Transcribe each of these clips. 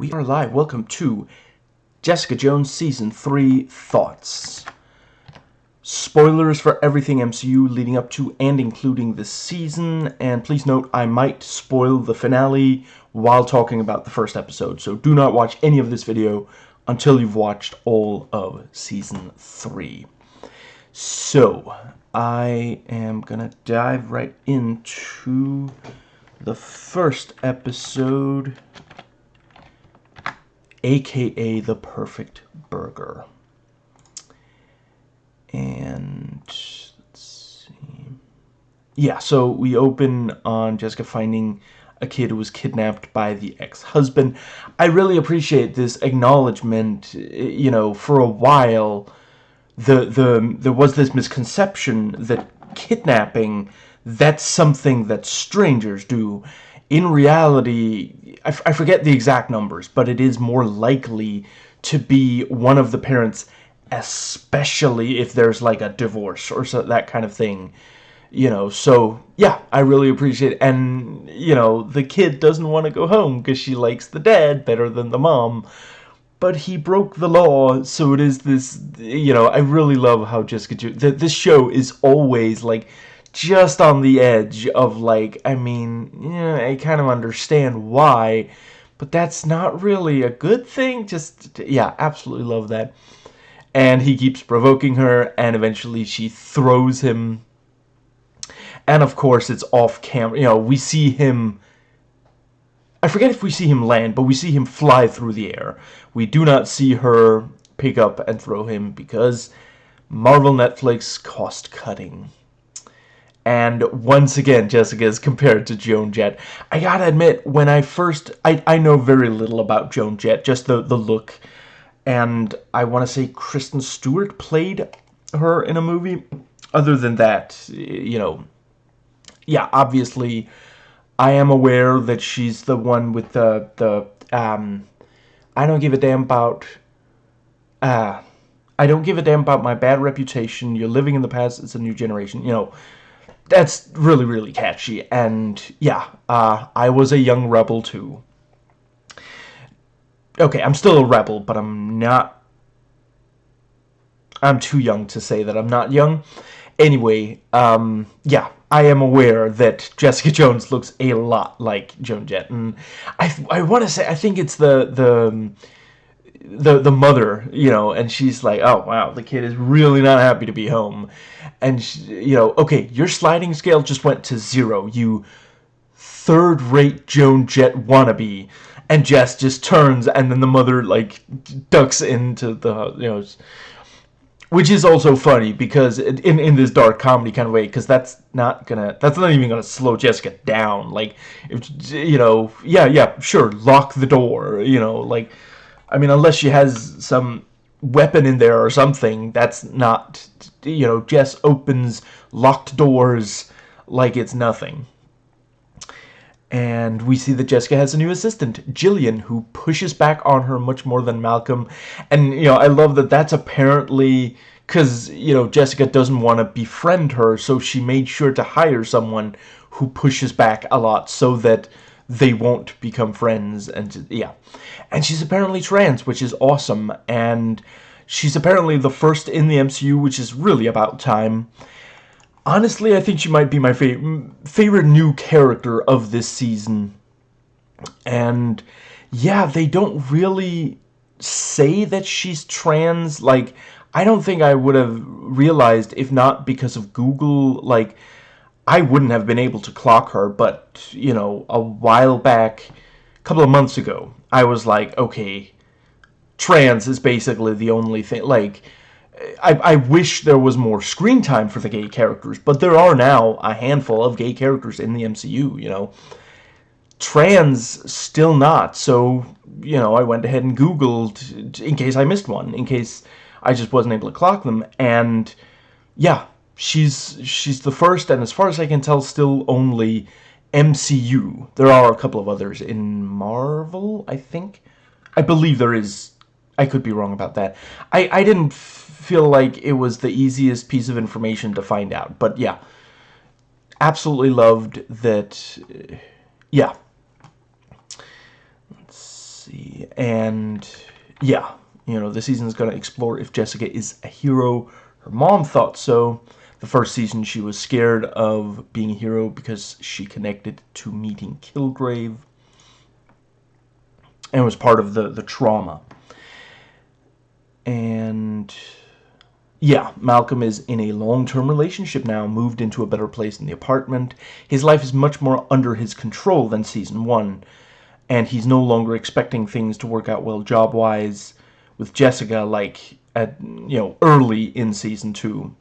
We are live. Welcome to Jessica Jones Season 3 Thoughts. Spoilers for everything MCU leading up to and including this season, and please note I might spoil the finale while talking about the first episode, so do not watch any of this video until you've watched all of Season 3. So, I am gonna dive right into the first episode aka the perfect burger. And let's see. Yeah, so we open on Jessica finding a kid who was kidnapped by the ex-husband. I really appreciate this acknowledgement, you know, for a while the the there was this misconception that kidnapping that's something that strangers do in reality, I, forget the exact numbers, but it is more likely to be one of the parents, especially if there's like a divorce or so, that kind of thing. You know, so yeah, I really appreciate it. And, you know, the kid doesn't want to go home because she likes the dad better than the mom. But he broke the law, so it is this, you know, I really love how Jessica, this show is always like, just on the edge of like, I mean, yeah, I kind of understand why, but that's not really a good thing. Just, yeah, absolutely love that. And he keeps provoking her, and eventually she throws him. And of course, it's off camera. You know, we see him. I forget if we see him land, but we see him fly through the air. We do not see her pick up and throw him because Marvel Netflix cost cutting. And once again, Jessica is compared to Joan Jett. I gotta admit, when I first... I, I know very little about Joan Jett, just the, the look. And I want to say Kristen Stewart played her in a movie. Other than that, you know... Yeah, obviously, I am aware that she's the one with the... the um, I don't give a damn about... Uh, I don't give a damn about my bad reputation. You're living in the past. It's a new generation. You know that's really, really catchy. And yeah, uh, I was a young rebel too. Okay, I'm still a rebel, but I'm not... I'm too young to say that I'm not young. Anyway, um, yeah, I am aware that Jessica Jones looks a lot like Joan Jett. And I, I want to say, I think it's the... the the the mother, you know, and she's like, "Oh wow, the kid is really not happy to be home," and she, you know, okay, your sliding scale just went to zero, you third-rate Joan Jett wannabe, and Jess just turns, and then the mother like ducks into the you know, which is also funny because in in this dark comedy kind of way, because that's not gonna that's not even gonna slow Jessica down, like if you know, yeah, yeah, sure, lock the door, you know, like I mean, unless she has some weapon in there or something, that's not, you know, Jess opens locked doors like it's nothing. And we see that Jessica has a new assistant, Gillian, who pushes back on her much more than Malcolm. And, you know, I love that that's apparently because, you know, Jessica doesn't want to befriend her, so she made sure to hire someone who pushes back a lot so that they won't become friends and yeah. And she's apparently trans which is awesome and she's apparently the first in the MCU which is really about time. Honestly I think she might be my favorite favorite new character of this season. And yeah they don't really say that she's trans like I don't think I would have realized if not because of Google like I wouldn't have been able to clock her, but, you know, a while back, a couple of months ago, I was like, okay, trans is basically the only thing, like, I, I wish there was more screen time for the gay characters, but there are now a handful of gay characters in the MCU, you know. Trans, still not, so, you know, I went ahead and Googled in case I missed one, in case I just wasn't able to clock them, and, yeah, she's she's the first and as far as I can tell still only MCU. There are a couple of others in Marvel, I think. I believe there is. I could be wrong about that. I, I didn't feel like it was the easiest piece of information to find out. But yeah, absolutely loved that. Uh, yeah. Let's see. and yeah, you know, the season is going to explore if Jessica is a hero. Her mom thought so. The first season, she was scared of being a hero because she connected to meeting Kilgrave and was part of the, the trauma. And yeah, Malcolm is in a long-term relationship now, moved into a better place in the apartment. His life is much more under his control than season one, and he's no longer expecting things to work out well job-wise with Jessica like at you know early in season two.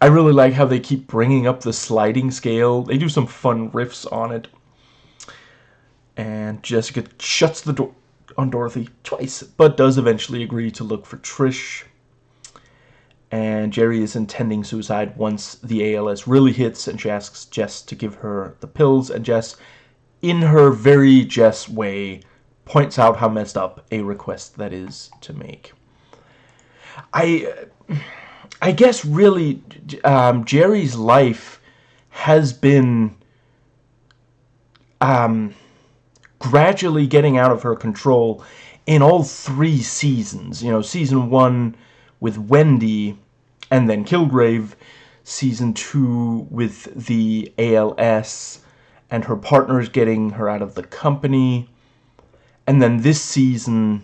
I really like how they keep bringing up the sliding scale. They do some fun riffs on it. And Jessica shuts the door on Dorothy twice, but does eventually agree to look for Trish. And Jeri is intending suicide once the ALS really hits, and she asks Jess to give her the pills, and Jess, in her very Jess way, points out how messed up a request that is to make. I, uh, I guess really, um, Jeri's life has been um, gradually getting out of her control in all three seasons. You know, season one with Wendy and then Kilgrave, season two with the ALS and her partners getting her out of the company, and then this season,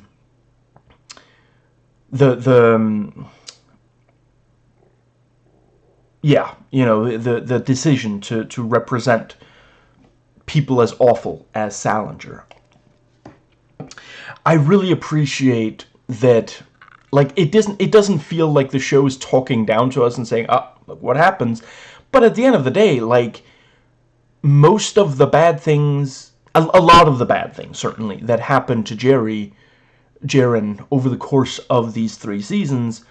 the the um, yeah, you know, the the decision to to represent people as awful as Salinger. I really appreciate that like it doesn't it doesn't feel like the show is talking down to us and saying, "Ah, oh, what happens?" But at the end of the day, like most of the bad things, a, a lot of the bad things certainly that happened to Jeri, Jaren over the course of these three seasons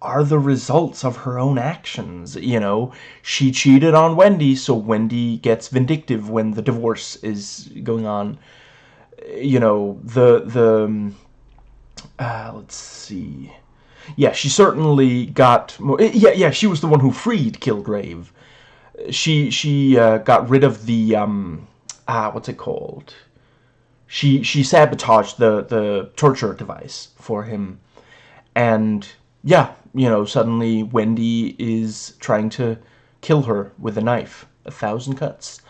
are the results of her own actions. You know, she cheated on Wendy, so Wendy gets vindictive when the divorce is going on. You know, the, the, um, uh, let's see. Yeah, she certainly got more, eh, yeah, yeah, she was the one who freed Kilgrave. She, she, uh, got rid of the, um, ah, what's it called? She, she sabotaged the, the torture device for him. And, yeah, you know, suddenly Wendy is trying to kill her with a knife. A thousand cuts.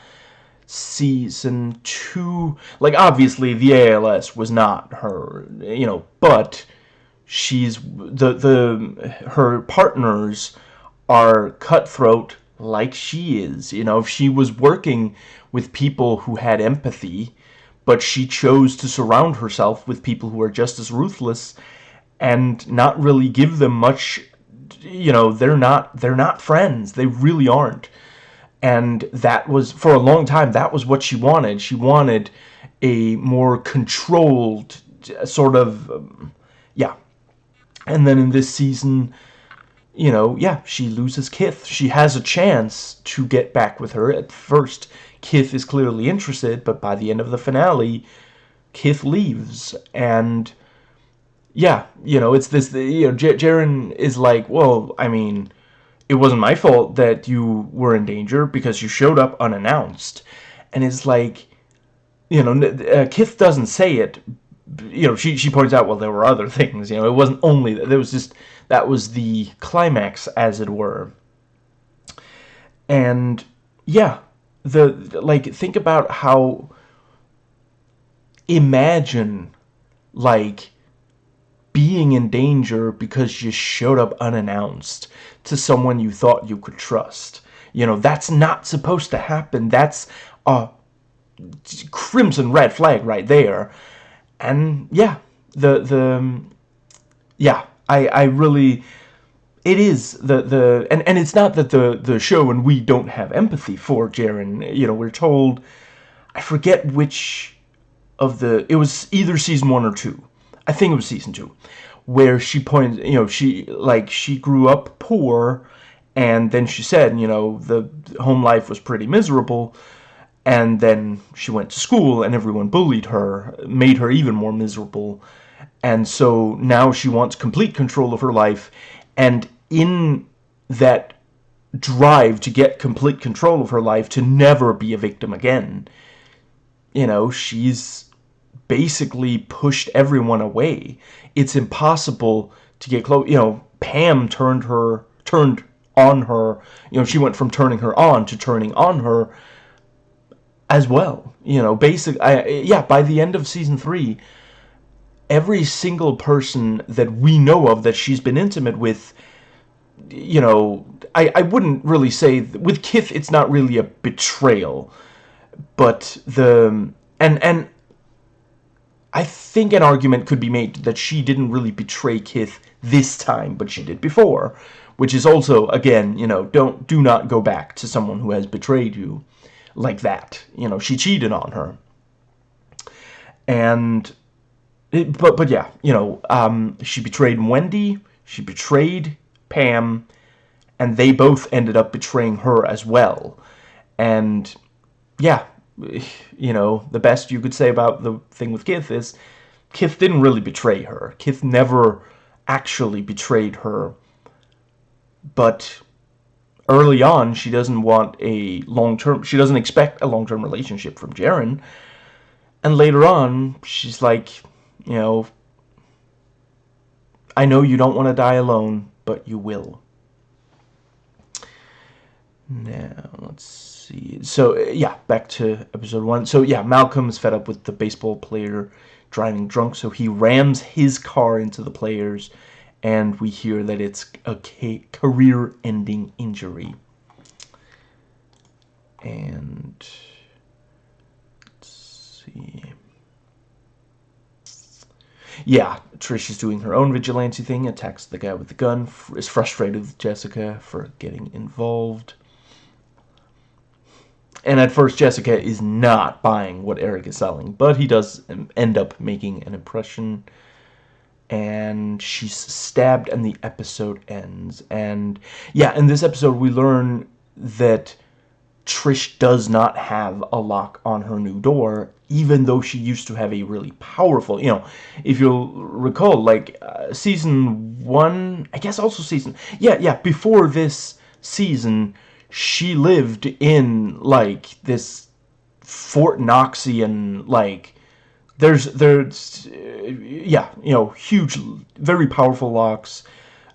Season two, like obviously the ALS was not her, you know, but she's the the her partners are cutthroat like she is. You know, if she was working with people who had empathy, but she chose to surround herself with people who are just as ruthless and not really give them much you know, they're not they're not friends. They really aren't. And that was for a long time that was what she wanted. She wanted a more controlled sort of um, yeah. And then in this season, you know, yeah, she loses Kith. She has a chance to get back with her. At first, Kith is clearly interested, but by the end of the finale, Kith leaves and yeah, you know, it's this, you know, J Jaren is like, well, I mean, it wasn't my fault that you were in danger because you showed up unannounced. And it's like, you know, uh, Kith doesn't say it, you know, she, she points out, well, there were other things, you know, it wasn't only, that. there was just, that was the climax, as it were. And, yeah, the, like, think about how, imagine, like, being in danger because you showed up unannounced to someone you thought you could trust. You know, that's not supposed to happen. That's a crimson red flag right there. And yeah, the the yeah, I I really it is the the and and it's not that the the show and we don't have empathy for Jaren. You know, we're told I forget which of the it was either season 1 or 2 I think it was season two, where she pointed, you know, she, like, she grew up poor, and then she said, you know, the home life was pretty miserable, and then she went to school, and everyone bullied her, made her even more miserable, and so now she wants complete control of her life, and in that drive to get complete control of her life, to never be a victim again, you know, she's basically pushed everyone away. It's impossible to get close. You know, Pam turned her turned on her. You know, she went from turning her on to turning on her as well. You know, basic. I, yeah, by the end of season three, every single person that we know of that she's been intimate with, you know, I, I wouldn't really say with Kith it's not really a betrayal, but the and and I think an argument could be made that she didn't really betray Kith this time, but she did before, which is also again, you know, don't do not go back to someone who has betrayed you like that. You know, she cheated on her. And it, but but yeah, you know, um, she betrayed Wendy, she betrayed Pam, and they both ended up betraying her as well. And yeah, you know, the best you could say about the thing with Kith is Kith didn't really betray her. Kith never actually betrayed her. But early on, she doesn't want a long-term, she doesn't expect a long-term relationship from Jaren. And later on, she's like, you know, I know you don't want to die alone, but you will. Now, let's see. So, uh, yeah, back to episode one. So, yeah, Malcolm's fed up with the baseball player driving drunk, so he rams his car into the players and we hear that it's a career-ending injury. And let's see. Yeah, Trish is doing her own vigilante thing, attacks the guy with the gun, is frustrated with Jessica for getting involved. And at first, Jessica is not buying what Erik is selling, but he does end up making an impression and she's stabbed and the episode ends. And yeah, in this episode we learn that Trish does not have a lock on her new door, even though she used to have a really powerful, you know, if you'll recall, like, uh, season one, I guess also season, yeah, yeah, before this season, she lived in, like, this Fort Knoxian, like, there's there's yeah you know huge very powerful locks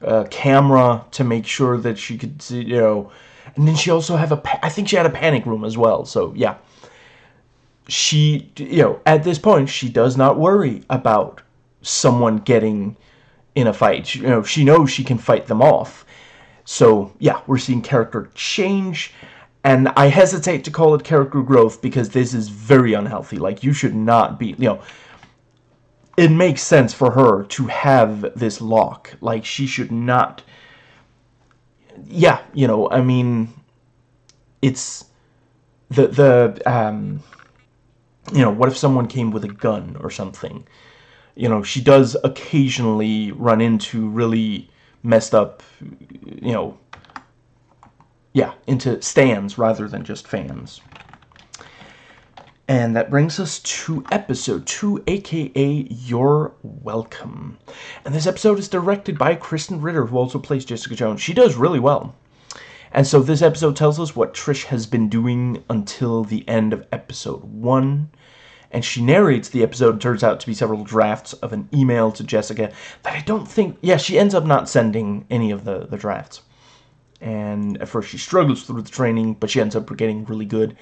uh, camera to make sure that she could see you know and then she also have a I think she had a panic room as well so yeah. She you know at this point she does not worry about someone getting in a fight. You know she knows she can fight them off so yeah we're seeing character change and I hesitate to call it character growth because this is very unhealthy. Like, you should not be, you know, it makes sense for her to have this lock. Like, she should not, yeah, you know, I mean, it's, the, the, um, you know, what if someone came with a gun or something? You know, she does occasionally run into really messed up, you know, yeah, into stands rather than just fans. And that brings us to episode 2, aka You're Welcome. And this episode is directed by Krysten Ritter, who also plays Jessica Jones. She does really well. And so this episode tells us what Trish has been doing until the end of episode 1. And she narrates the episode, turns out to be several drafts of an email to Jessica that I don't think... Yeah, she ends up not sending any of the, the drafts and at first she struggles through the training, but she ends up getting really good.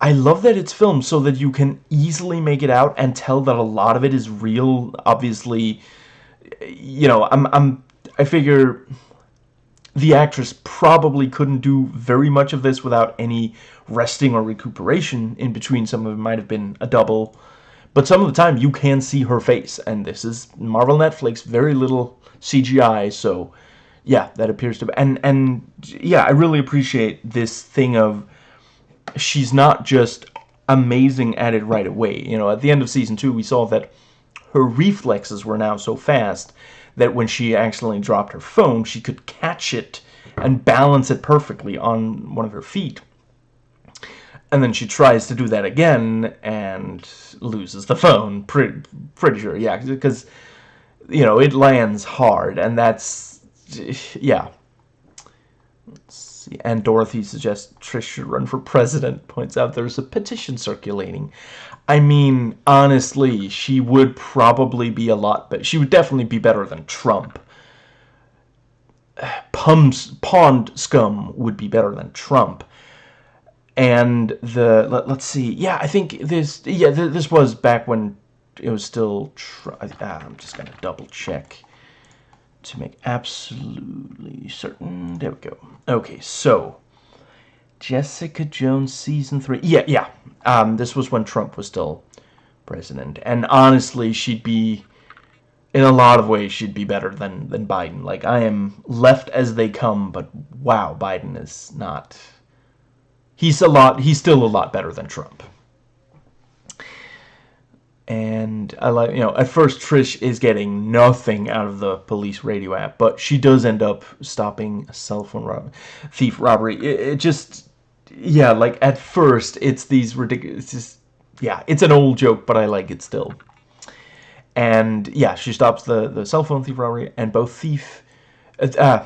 I love that it's filmed so that you can easily make it out and tell that a lot of it is real. Obviously, you know, I'm, I'm, I figure the actress probably couldn't do very much of this without any resting or recuperation in between. Some of it might have been a double, but some of the time you can see her face, and this is Marvel Netflix, very little CGI, so yeah, that appears to be, and and yeah, I really appreciate this thing of she's not just amazing at it right away. You know, at the end of season two, we saw that her reflexes were now so fast that when she accidentally dropped her phone, she could catch it and balance it perfectly on one of her feet. And then she tries to do that again and loses the phone. Pretty, pretty sure, yeah, because, you know, it lands hard, and that's yeah. And Dorothy suggests Trish should run for president, points out there's a petition circulating. I mean, honestly, she would probably be a lot better. She would definitely be better than Trump. Pum's Pond Scum would be better than Trump. And the, let, us see, yeah, I think this, yeah, this was back when it was still, ah, I'm just to double check to make absolutely certain. There we go. Okay, so Jessica Jones season three. Yeah, yeah. Um, this was when Trump was still president, and honestly, she'd be in a lot of ways she'd be better than than Biden. Like I am left as they come, but wow, Biden is not. He's a lot. He's still a lot better than Trump and I like you know at first Trish is getting nothing out of the police radio app, but she does end up stopping a cell phone rob thief robbery. It, it, just yeah, like at first it's these ridiculous. It's just, yeah, it's an old joke, but I like it still. And yeah, she stops the the cell phone thief robbery, and both thief, uh,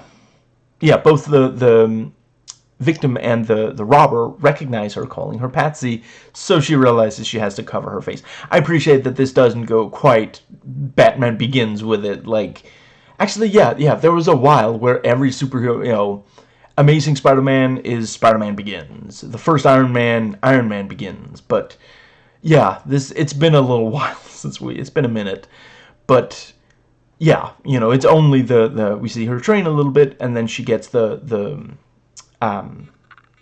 yeah, both the the victim and the, the robber recognize her calling her Patsy, so she realizes she has to cover her face. I appreciate that this doesn't go quite Batman Begins with it, like... Actually, yeah, yeah, there was a while where every superhero, you know, Amazing Spider-Man is Spider-Man Begins. The first Iron Man, Iron Man Begins. But, yeah, this it's been a little while since we, it's been a minute. But, yeah, you know, it's only the, the we see her train a little bit, and then she gets the, the um,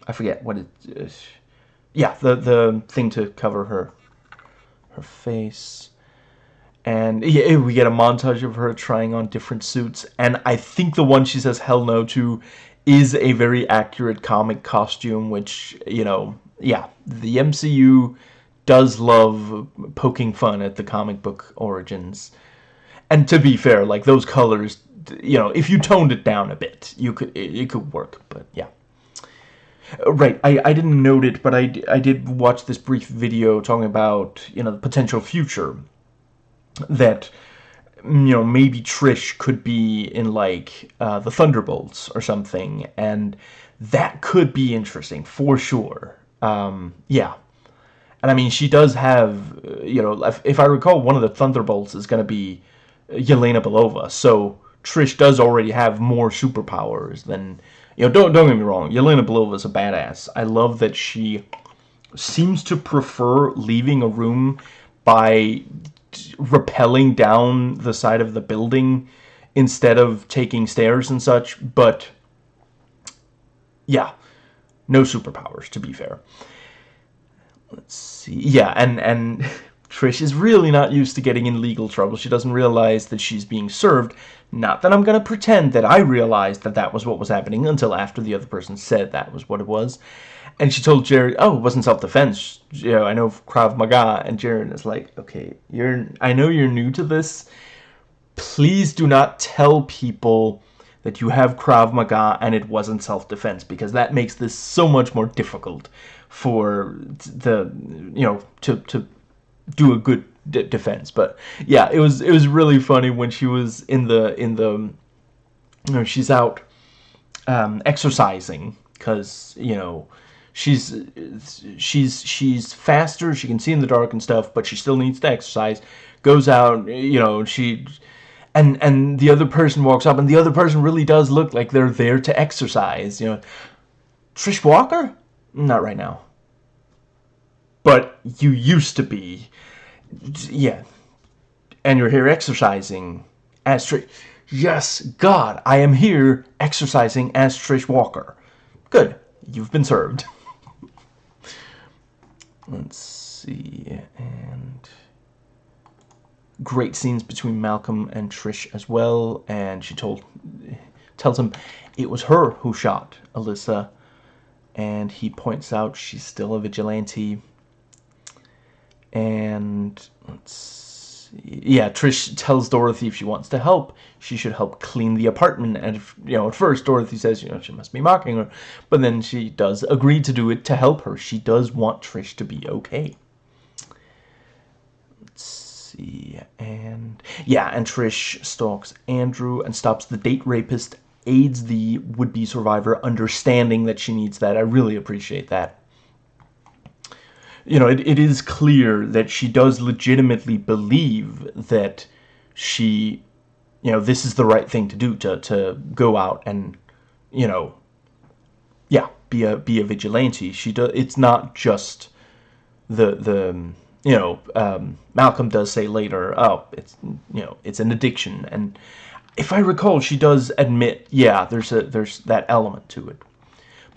I forget what it is. Yeah, the the thing to cover her her face. And yeah, we get a montage of her trying on different suits. And I think the one she says hell no to is a very accurate comic costume, which, you know, yeah, the MCU does love poking fun at the comic book origins. And to be fair, like those colors, you know, if you toned it down a bit, you could it, it could work, but yeah. Uh, right, I, I didn't note it, but I, I did watch this brief video talking about, you know, the potential future that, you know, maybe Trish could be in, like, uh, the Thunderbolts or something, and that could be interesting, for sure. Um, yeah. And, I mean, she does have, uh, you know, if, if I recall, one of the Thunderbolts is going to be Yelena Belova, so Trish does already have more superpowers than you know, don't don't get me wrong. Yelena Belova is a badass. I love that she seems to prefer leaving a room by rappelling down the side of the building instead of taking stairs and such. But yeah, no superpowers to be fair. Let's see. Yeah, and and Trish is really not used to getting in legal trouble. She doesn't realize that she's being served. Not that I'm going to pretend that I realized that that was what was happening until after the other person said that was what it was. And she told Jared, oh, it wasn't self-defense. You know, I know Krav Maga. And Jared is like, okay, you're, I know you're new to this. Please do not tell people that you have Krav Maga and it wasn't self-defense because that makes this so much more difficult for the, you know, to, to do a good defense. But yeah, it was it was really funny when she was in the in the you know she's out um, exercising because you know she's she's she's faster she can see in the dark and stuff but she still needs to exercise goes out you know she and and the other person walks up and the other person really does look like they're there to exercise you know. Trish Walker? Not right now. But you used to be yeah. And you're here exercising as Trish. Yes, God, I am here exercising as Trish Walker. Good. You've been served. Let's see. And great scenes between Malcolm and Trish as well. And she told tells him it was her who shot Alisa. And he points out she's still a vigilante and let's see. yeah Trish tells Dorothy if she wants to help she should help clean the apartment and if, you know at first Dorothy says you know she must be mocking her but then she does agree to do it to help her she does want Trish to be okay let's see and yeah and Trish stalks Andrew and stops the date rapist aids the would-be survivor understanding that she needs that. I really appreciate that. You know, it, it is clear that she does legitimately believe that she, you know, this is the right thing to do to, to go out and, you know, yeah, be a be a vigilante. She does. It's not just the the you know um, Malcolm does say later. Oh, it's you know it's an addiction, and if I recall, she does admit, yeah, there's a there's that element to it,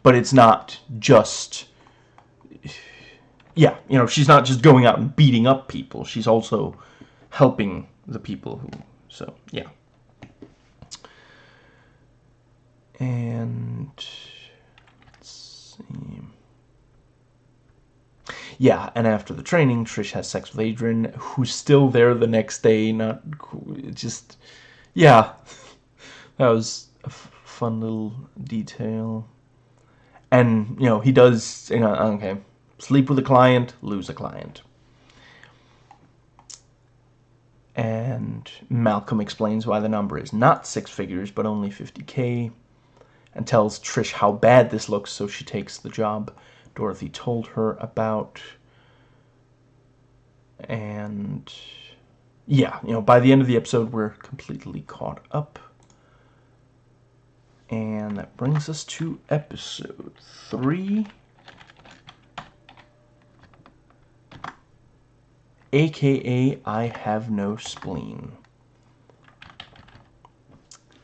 but it's not just. Yeah, you know, she's not just going out and beating up people. She's also helping the people who. So yeah. And yeah, and after the training, Trish has sex with Adrian, who's still there the next day. Not just, yeah, that was a fun little detail. And you know, he does. You know, okay, sleep with a client, lose a client. And Malcolm explains why the number is not six figures, but only 50k and tells Trish how bad this looks, so she takes the job Dorothy told her about. And yeah, you know, by the end of the episode, we're completely caught up. And that brings us to episode three. AKA I Have No Spleen.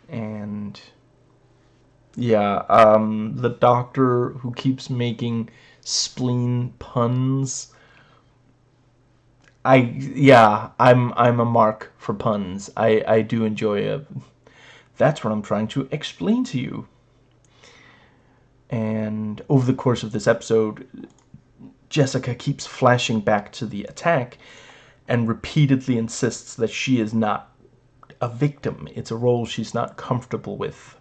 And yeah, um, the doctor who keeps making spleen puns. I yeah, I'm I'm a mark for puns. I I do enjoy it. That's what I'm trying to explain to you. And over the course of this episode, Jessica keeps flashing back to the attack and repeatedly insists that she is not a victim. It's a role she's not comfortable with.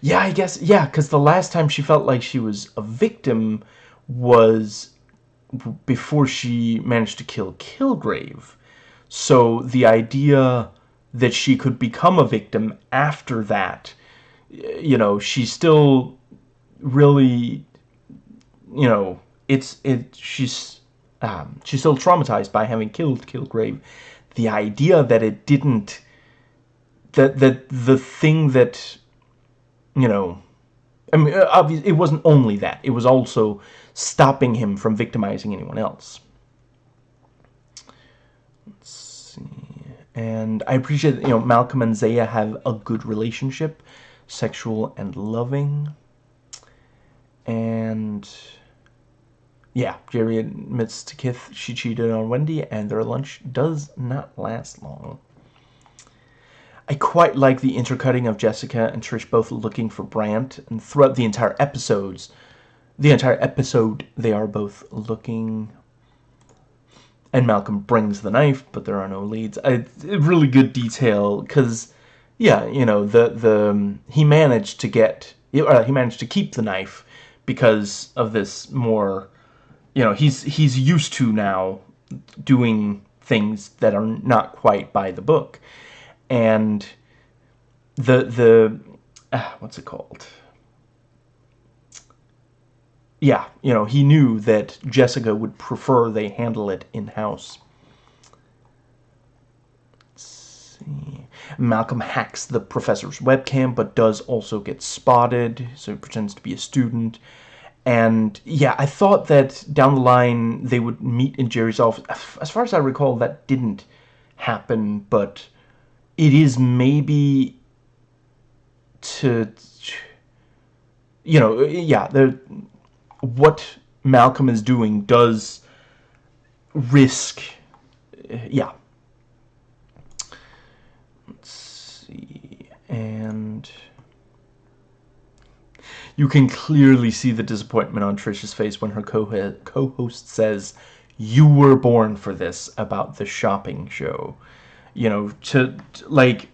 Yeah, I guess, yeah, because the last time she felt like she was a victim was before she managed to kill Kilgrave. So the idea that she could become a victim after that, you know, she's still really, you know, it's, it, she's, um, she's still traumatized by having killed Kilgrave. The idea that it didn't, that, that the thing that you know, I mean, uh, obviously, it wasn't only that. It was also stopping him from victimizing anyone else. Let's see. And I appreciate that, you know, Malcolm and Zaya have a good relationship, sexual and loving. And, yeah, Jeri admits to Kith she cheated on Wendy, and their lunch does not last long. I quite like the intercutting of Jessica and Trish both looking for Brandt, and throughout the entire episodes, the entire episode, they are both looking. And Malcolm brings the knife, but there are no leads. I, really good detail, because, yeah, you know, the the um, he managed to get, uh, he managed to keep the knife because of this more, you know, he's he's used to now doing things that are not quite by the book and the the uh, what's it called? Yeah, you know, he knew that Jessica would prefer they handle it in-house. see. Malcolm hacks the professor's webcam, but does also get spotted, so he pretends to be a student. And yeah, I thought that down the line they would meet in Jeri's office. As far as I recall, that didn't happen, but it is maybe to you know yeah what Malcolm is doing does risk yeah let's see and you can clearly see the disappointment on Trisha's face when her co-host says you were born for this about the shopping show you know, to, to like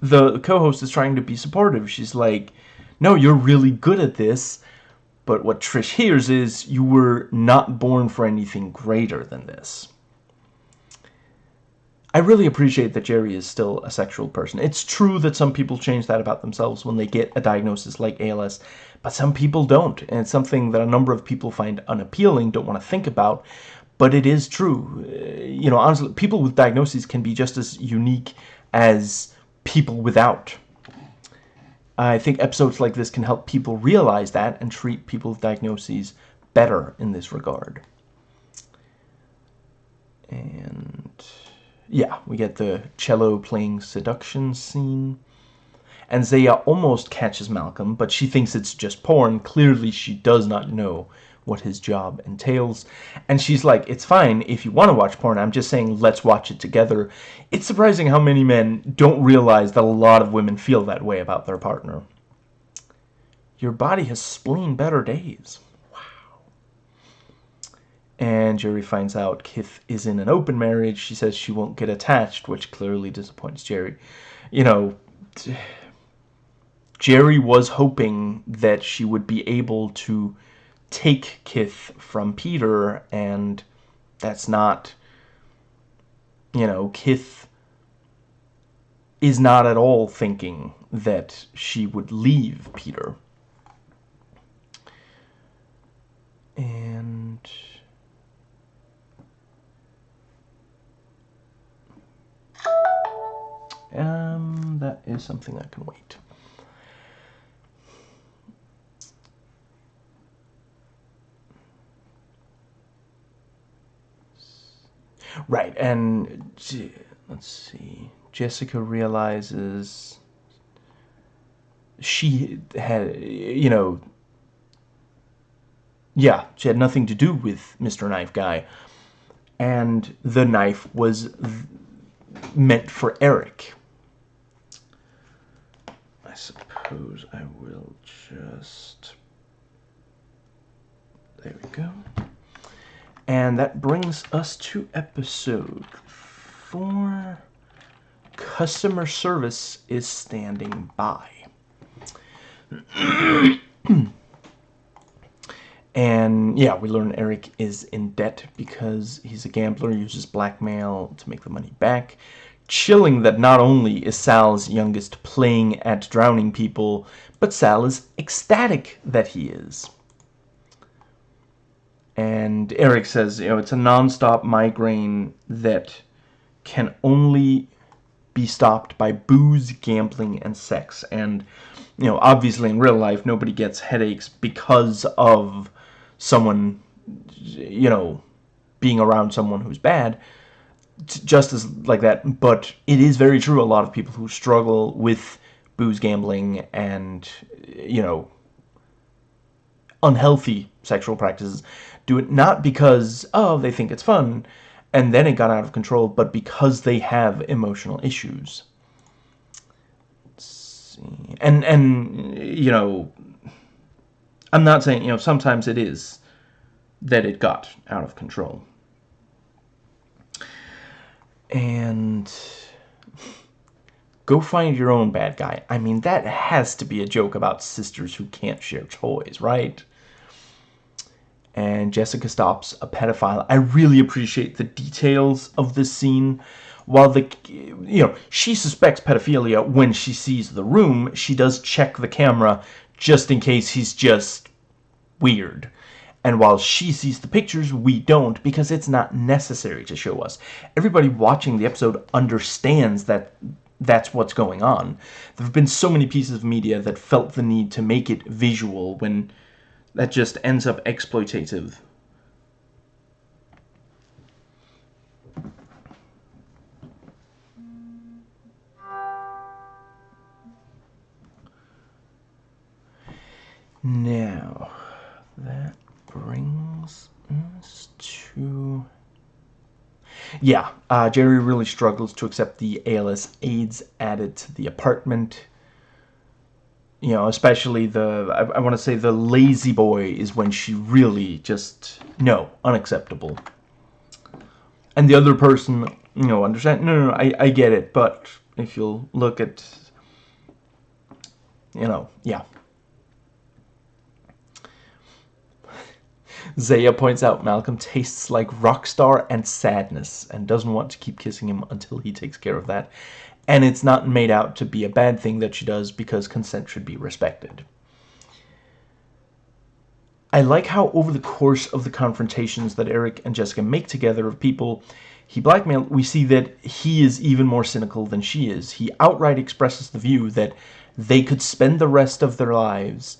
the co-host is trying to be supportive. She's like, "No, you're really good at this." But what Trish hears is you were not born for anything greater than this. I really appreciate that Jeri is still a sexual person. It's true that some people change that about themselves when they get a diagnosis like ALS, but some people don't. And it's something that a number of people find unappealing, don't want to think about, but it is true. Uh, you know, honestly, people with diagnoses can be just as unique as people without. I think episodes like this can help people realize that and treat people with diagnoses better in this regard. And yeah, we get the cello playing seduction scene. And Zaya almost catches Malcolm, but she thinks it's just porn. Clearly, she does not know what his job entails. And she's like, it's fine if you want to watch porn. I'm just saying let's watch it together. It's surprising how many men don't realize that a lot of women feel that way about their partner. Your body has spleen better days and Jeri finds out Kith is in an open marriage. She says she won't get attached, which clearly disappoints Jeri. You know, Jeri was hoping that she would be able to take Kith from Peter, and that's not, you know, Kith is not at all thinking that she would leave Peter. Is something that can wait. Right, and let's see. Jessica realizes she had, you know, yeah, she had nothing to do with Mr. Knife Guy. And the knife was meant for Erik. I suppose I will just... There we go. And that brings us to episode 4. Customer service is standing by. and yeah, we learn Erik is in debt because he's a gambler, uses blackmail to make the money back chilling that not only is Sal's youngest playing at drowning people, but Sal is ecstatic that he is. And Erik says, you know, it's a non-stop migraine that can only be stopped by booze, gambling, and sex. And, you know, obviously in real life, nobody gets headaches because of someone, you know, being around someone who's bad just as like that, but it is very true. A lot of people who struggle with booze gambling and, you know, unhealthy sexual practices do it not because, oh, they think it's fun, and then it got out of control, but because they have emotional issues. And, and, you know, I'm not saying, you know, sometimes it is that it got out of control and go find your own bad guy. I mean, that has to be a joke about sisters who can't share toys, right? And Jessica stops a pedophile. I really appreciate the details of this scene. While the, you know, she suspects pedophilia when she sees the room, she does check the camera just in case he's just weird. And while she sees the pictures, we don't because it's not necessary to show us. Everybody watching the episode understands that that's what's going on. There have been so many pieces of media that felt the need to make it visual when that just ends up exploitative. Now, that brings us to... Yeah, uh, Jeri really struggles to accept the ALS aides added to the apartment. You know, especially the, I, I want to say the La-Z-Boy is when she really just, no, unacceptable. And the other person, you know, understand, no, no, no I, I get it, but if you'll look at, you know, yeah. Zaya points out Malcolm tastes like rockstar and sadness and doesn't want to keep kissing him until he takes care of that. And it's not made out to be a bad thing that she does because consent should be respected. I like how over the course of the confrontations that Erik and Jessica make together of people he blackmailed, we see that he is even more cynical than she is. He outright expresses the view that they could spend the rest of their lives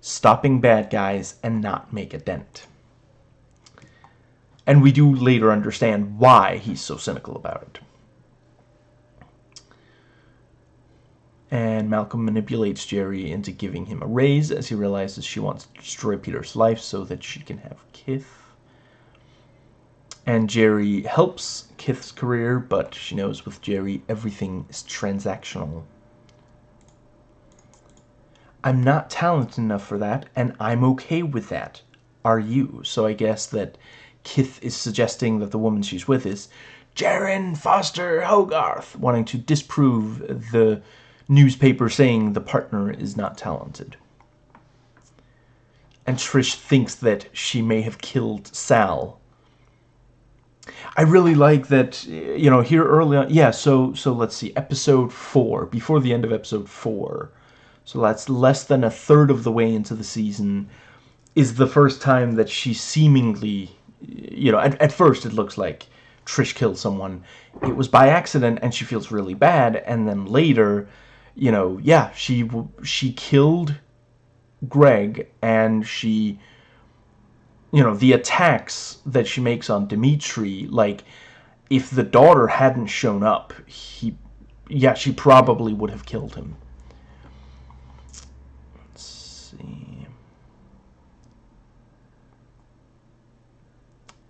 stopping bad guys and not make a dent. And we do later understand why he's so cynical about it. And Malcolm manipulates Jeri into giving him a raise as he realizes she wants to destroy Peter's life so that she can have Kith. And Jeri helps Kith's career, but she knows with Jeri everything is transactional. I'm not talented enough for that, and I'm okay with that. Are you? So I guess that Kith is suggesting that the woman she's with is Jaren Foster Hogarth, wanting to disprove the newspaper saying the partner is not talented. And Trish thinks that she may have killed Sal. I really like that, you know, here early on, yeah, so, so let's see, episode 4, before the end of episode 4, so that's less than a third of the way into the season, is the first time that she seemingly, you know, at, at first it looks like Trish killed someone. It was by accident and she feels really bad. And then later, you know, yeah, she, she killed Greg and she, you know, the attacks that she makes on Dimitri, like, if the daughter hadn't shown up, he, yeah, she probably would have killed him. see.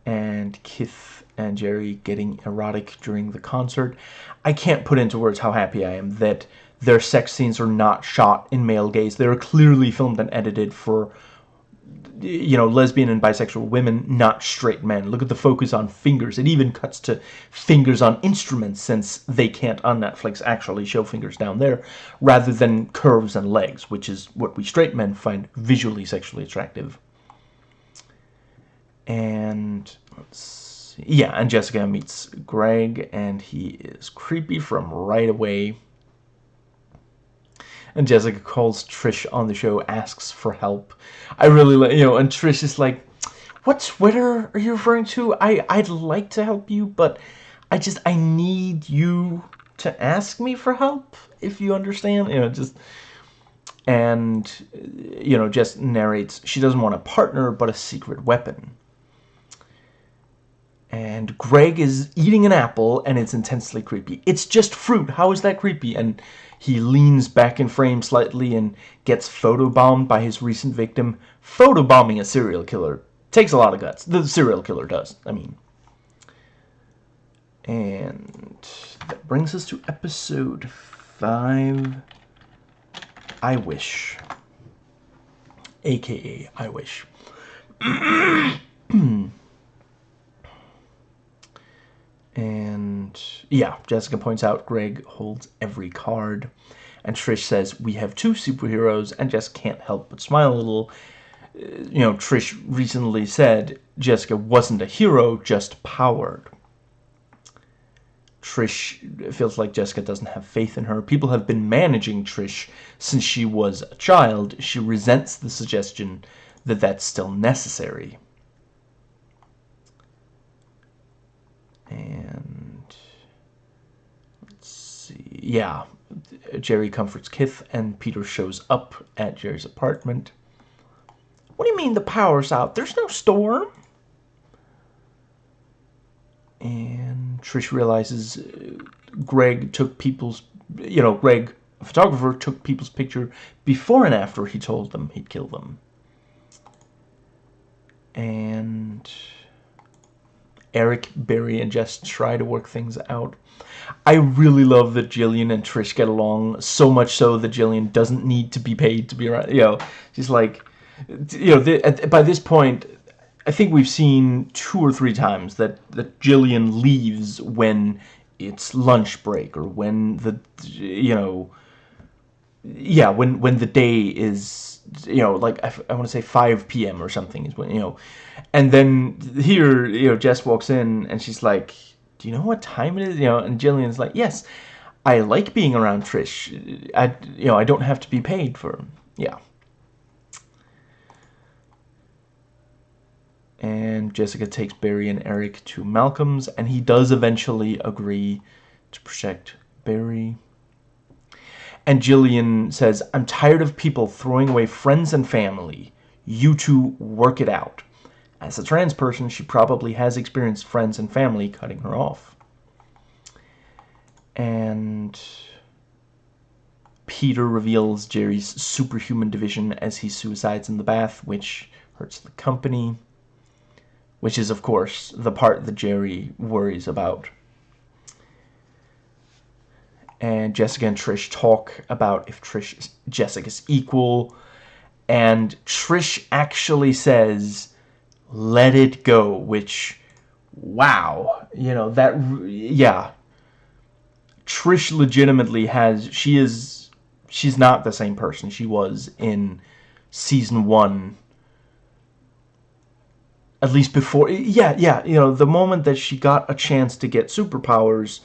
And Kith and Jeri getting erotic during the concert. I can't put into words how happy I am that their sex scenes are not shot in male gaze. They're clearly filmed and edited for you know, lesbian and bisexual women, not straight men. Look at the focus on fingers. It even cuts to fingers on instruments since they can't on Netflix actually show fingers down there, rather than curves and legs, which is what we straight men find visually sexually attractive. And let's see. Yeah, and Jessica meets Greg, and he is creepy from right away. And Jessica calls Trish on the show, asks for help. I really like, you know, and Trish is like, what Twitter are you referring to? I, I'd like to help you, but I just, I need you to ask me for help, if you understand. You know, just, and, uh, you know, just narrates, she doesn't want a partner, but a secret weapon. And Greg is eating an apple, and it's intensely creepy. It's just fruit. How is that creepy? And he leans back in frame slightly and gets photobombed by his recent victim. Photobombing a serial killer takes a lot of guts. The serial killer does, I mean. And that brings us to episode 5, I Wish. AKA I Wish. And yeah, Jessica points out Greg holds every card. And Trish says, we have two superheroes, and Jess can't help but smile a little. Uh, you know, Trish recently said Jessica wasn't a hero, just powered. Trish feels like Jessica doesn't have faith in her. People have been managing Trish since she was a child. She resents the suggestion that that's still necessary. And let's see. Yeah, Jeri comforts Kith, and Peter shows up at Jeri's apartment. What do you mean the power's out? There's no storm. And Trish realizes uh, Greg took people's, you know, Greg, a photographer, took people's picture before and after he told them he'd kill them. And Erik, Barry, and Jess try to work things out. I really love that Gillian and Trish get along so much so that Gillian doesn't need to be paid to be around. You know, she's like, you know, the, at, by this point, I think we've seen two or three times that, that Gillian leaves when it's lunch break or when the, you know, yeah, when when the day is you know like I, I want to say 5 p.m. or something is when you know, and then here you know Jess walks in and she's like, "Do you know what time it is?" You know, and Gillian's like, "Yes, I like being around Trish. I you know I don't have to be paid for yeah." And Jessica takes Barry and Erik to Malcolm's, and he does eventually agree to protect Barry. And Gillian says, I'm tired of people throwing away friends and family. You two work it out. As a trans person, she probably has experienced friends and family cutting her off. And Peter reveals Jeri's superhuman division as he suicides in the bath, which hurts the company. Which is, of course, the part that Jeri worries about and Jessica and Trish talk about if Trish is Jessica's equal. And Trish actually says let it go which wow you know that yeah. Trish legitimately has she is she's not the same person she was in season 1 at least before yeah yeah you know the moment that she got a chance to get superpowers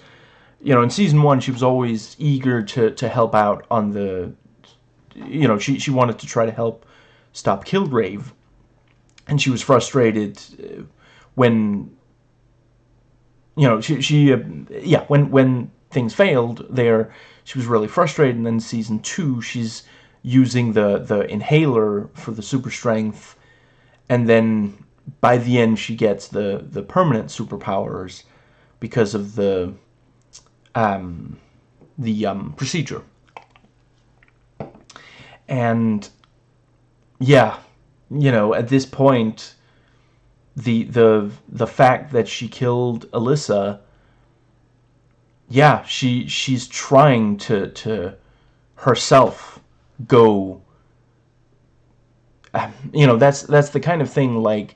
you know, in season one, she was always eager to, to help out on the, you know, she, she wanted to try to help stop Kilgrave. And she was frustrated uh, when, you know, she, she uh, yeah, when, when things failed there, she was really frustrated. And then season two, she's using the, the inhaler for the super strength. And then by the end, she gets the, the permanent superpowers because of the um, the um, procedure. And yeah, you know, at this point, the the the fact that she killed Alisa, yeah, she she's trying to to herself go. Um, you know, that's that's the kind of thing like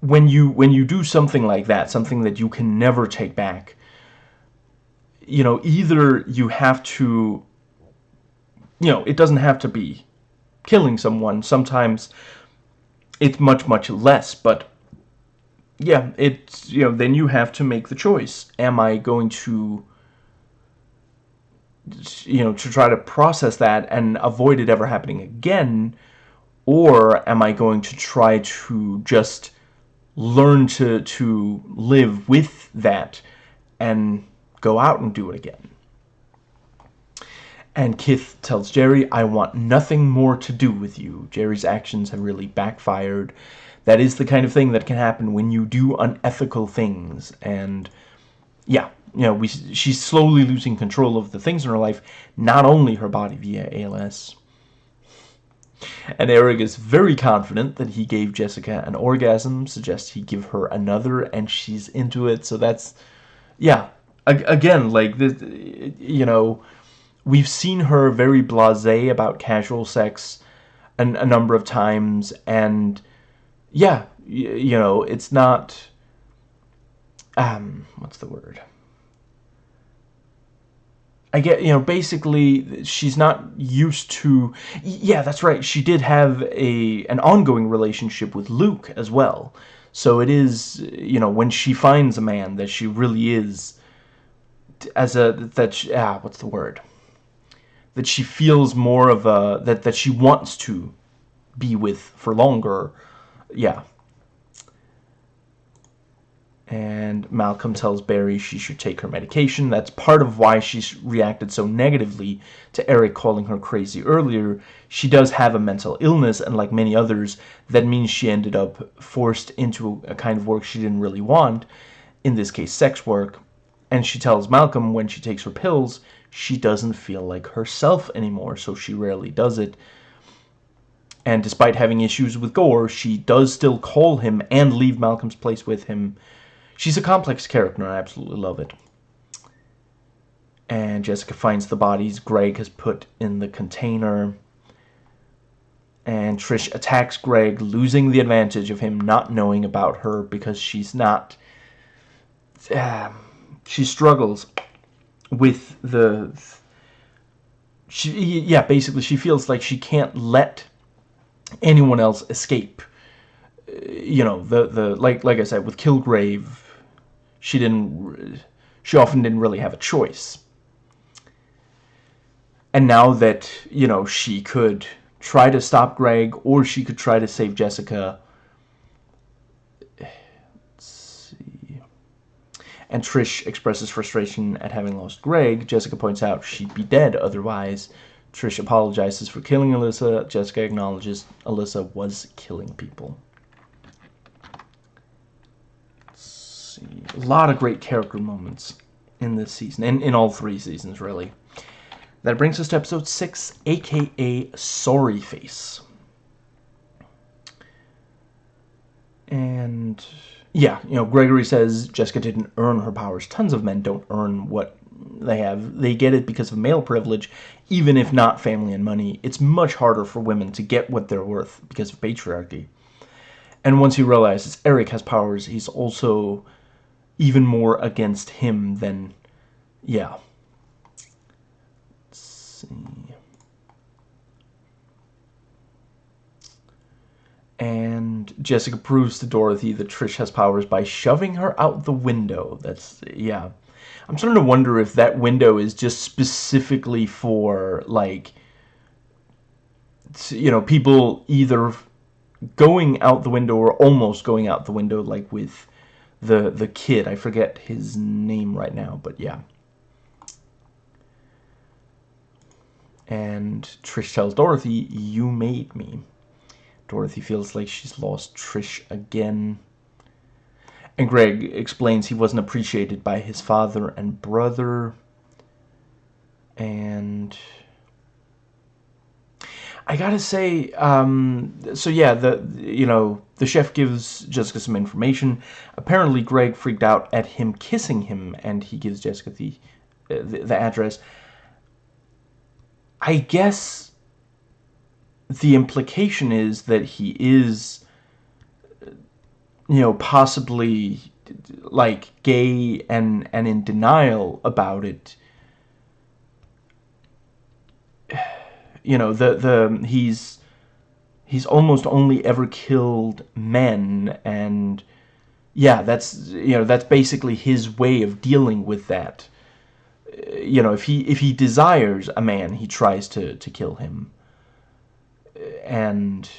when you when you do something like that, something that you can never take back, you know, either you have to, you know, it doesn't have to be killing someone. Sometimes it's much, much less, but yeah, it's, you know, then you have to make the choice. Am I going to, you know, to try to process that and avoid it ever happening again, or am I going to try to just learn to to live with that and go out and do it again. And Kith tells Jeri, I want nothing more to do with you. Jeri's actions have really backfired. That is the kind of thing that can happen when you do unethical things. And yeah, you know, we, she's slowly losing control of the things in her life, not only her body via ALS. And Erik is very confident that he gave Jessica an orgasm, suggests he give her another, and she's into it. So that's, yeah, again, like, this, you know, we've seen her very blasé about casual sex an, a number of times, and yeah, you know, it's not, um, what's the word? I get, you know, basically she's not used to, yeah, that's right, she did have a an ongoing relationship with Luke as well. So it is, you know, when she finds a man that she really is, as a, that, she, ah, what's the word? That she feels more of a, that, that she wants to be with for longer, yeah and Malcolm tells Barry she should take her medication. That's part of why she reacted so negatively to Erik calling her crazy earlier. She does have a mental illness, and like many others, that means she ended up forced into a kind of work she didn't really want, in this case sex work. And she tells Malcolm when she takes her pills, she doesn't feel like herself anymore, so she rarely does it. And despite having issues with Gore, she does still call him and leave Malcolm's place with him She's a complex character, and I absolutely love it. And Jessica finds the bodies Greg has put in the container. And Trish attacks Greg, losing the advantage of him not knowing about her because she's not... Uh, she struggles with the she yeah basically she feels like she can't let anyone else escape you know the the like like I said with Kilgrave she didn't she often didn't really have a choice and now that you know she could try to stop Greg or she could try to save Jessica Let's see. and Trish expresses frustration at having lost Greg. Jessica points out she'd be dead otherwise. Trish apologizes for killing Alisa. Jessica acknowledges Alisa was killing people. See. A lot of great character moments in this season, and in all three seasons, really. That brings us to episode 6, aka Sorry Face. And yeah, you know, Gregory says Jessica didn't earn her powers. Tons of men don't earn what they have. They get it because of male privilege, even if not family and money. It's much harder for women to get what they're worth because of patriarchy. And once he realizes Erik has powers, he's also even more against him than, yeah. Let's see. and Jessica proves to Dorothy that Trish has powers by shoving her out the window. That's, yeah. I'm starting to wonder if that window is just specifically for, like, you know, people either going out the window or almost going out the window, like with the, the kid. I forget his name right now, but yeah. And Trish tells Dorothy, you made me. Dorothy feels like she's lost Trish again. And Greg explains he wasn't appreciated by his father and brother. And I gotta say, um, so yeah, the you know the chef gives Jessica some information. Apparently, Greg freaked out at him kissing him, and he gives Jessica the uh, the, the address. I guess the implication is that he is, you know, possibly like gay and and in denial about it. You know, the the he's he's almost only ever killed men and yeah, that's you know, that's basically his way of dealing with that. Uh, you know, if he if he desires a man, he tries to to kill him uh, and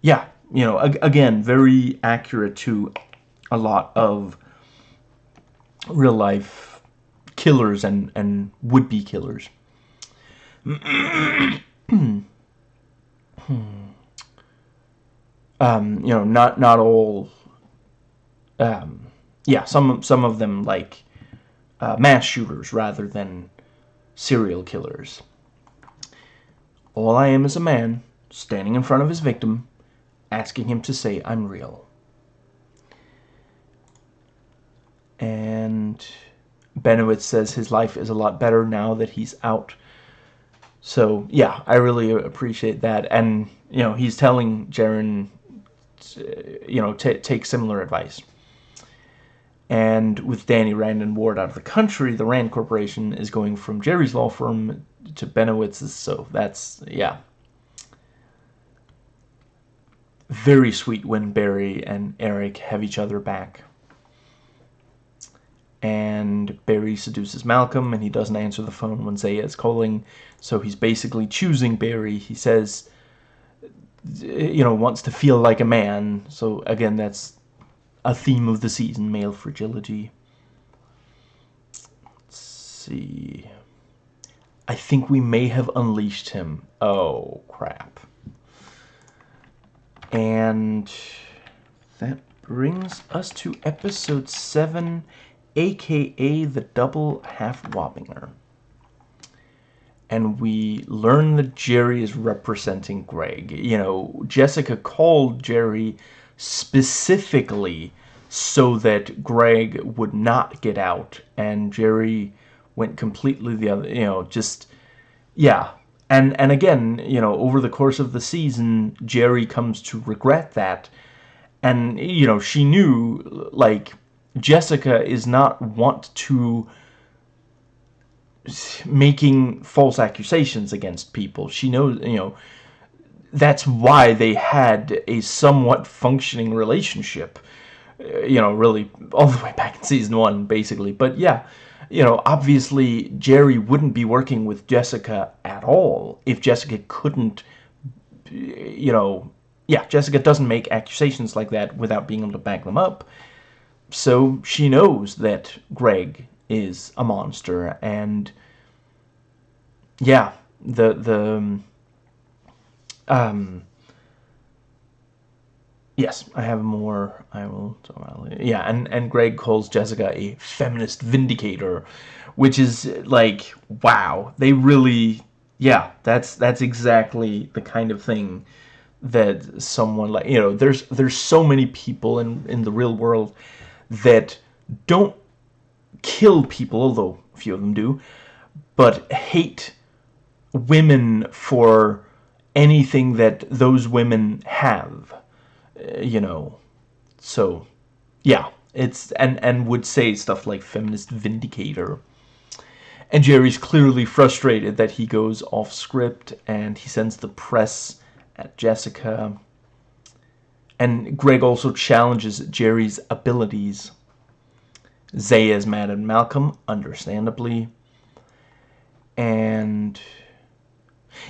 yeah, you know, again, very accurate to a lot of real life killers and, and would-be killers. um, you know, not not all. Um, yeah, some some of them like uh, mass shooters rather than serial killers. All I am is a man standing in front of his victim, asking him to say, I'm real. And Benowitz says his life is a lot better now that he's out. So, yeah, I really appreciate that. And, you know, he's telling Jaren, uh, you know, take similar advice. And with Danny Rand and Ward out of the country, the Rand Corporation is going from Jeri's law firm to Benowitz's. So that's, yeah, very sweet when Barry and Erik have each other back. And Barry seduces Malcolm, and he doesn't answer the phone when Zaya is calling, so he's basically choosing Barry. He says, you know, wants to feel like a man. So, again, that's a theme of the season, male fragility. Let's see. I think we may have unleashed him. Oh, crap. And that brings us to episode 7, aka the double half Wappinger. And we learn that Jeri is representing Greg. You know, Jessica called Jeri specifically so that Greg would not get out. And Jeri went completely the other, you know, just, yeah, and and again, you know, over the course of the season, Jeri comes to regret that. And you know, she knew like Jessica is not want to making false accusations against people. She knows, you know, that's why they had a somewhat functioning relationship. You know, really all the way back in season one, basically. But yeah, you know, obviously Jeri wouldn't be working with Jessica at all if Jessica couldn't, you know, yeah, Jessica doesn't make accusations like that without being able to back them up. So she knows that Greg is a monster, and yeah, the the um, um yes, I have more. I will talk about later. Yeah, and and Greg calls Jessica a feminist vindicator, which is like wow, they really yeah, that's that's exactly the kind of thing that someone like you know there's there's so many people in in the real world that don't kill people although a few of them do but hate women for anything that those women have uh, you know so yeah it's and and would say stuff like feminist vindicator and Jeri's clearly frustrated that he goes off script and he sends the press at Jessica. And Greg also challenges Jeri's abilities. Zay is mad at Malcolm, understandably. And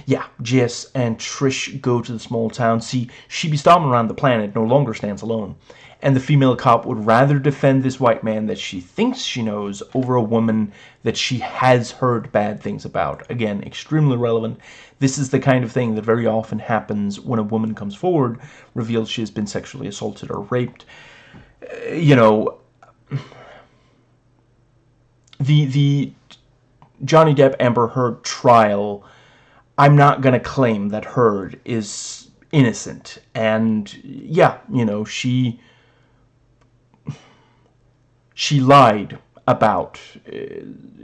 yeah, Jess and Trish go to the small town. See, she be stomping around the planet, no longer stands alone and the female cop would rather defend this white man that she thinks she knows over a woman that she has heard bad things about. Again, extremely relevant. This is the kind of thing that very often happens when a woman comes forward, reveals she has been sexually assaulted or raped. Uh, you know, the the Johnny Depp Amber Heard trial, I'm not going to claim that Heard is innocent. And yeah, you know, she she lied about, uh,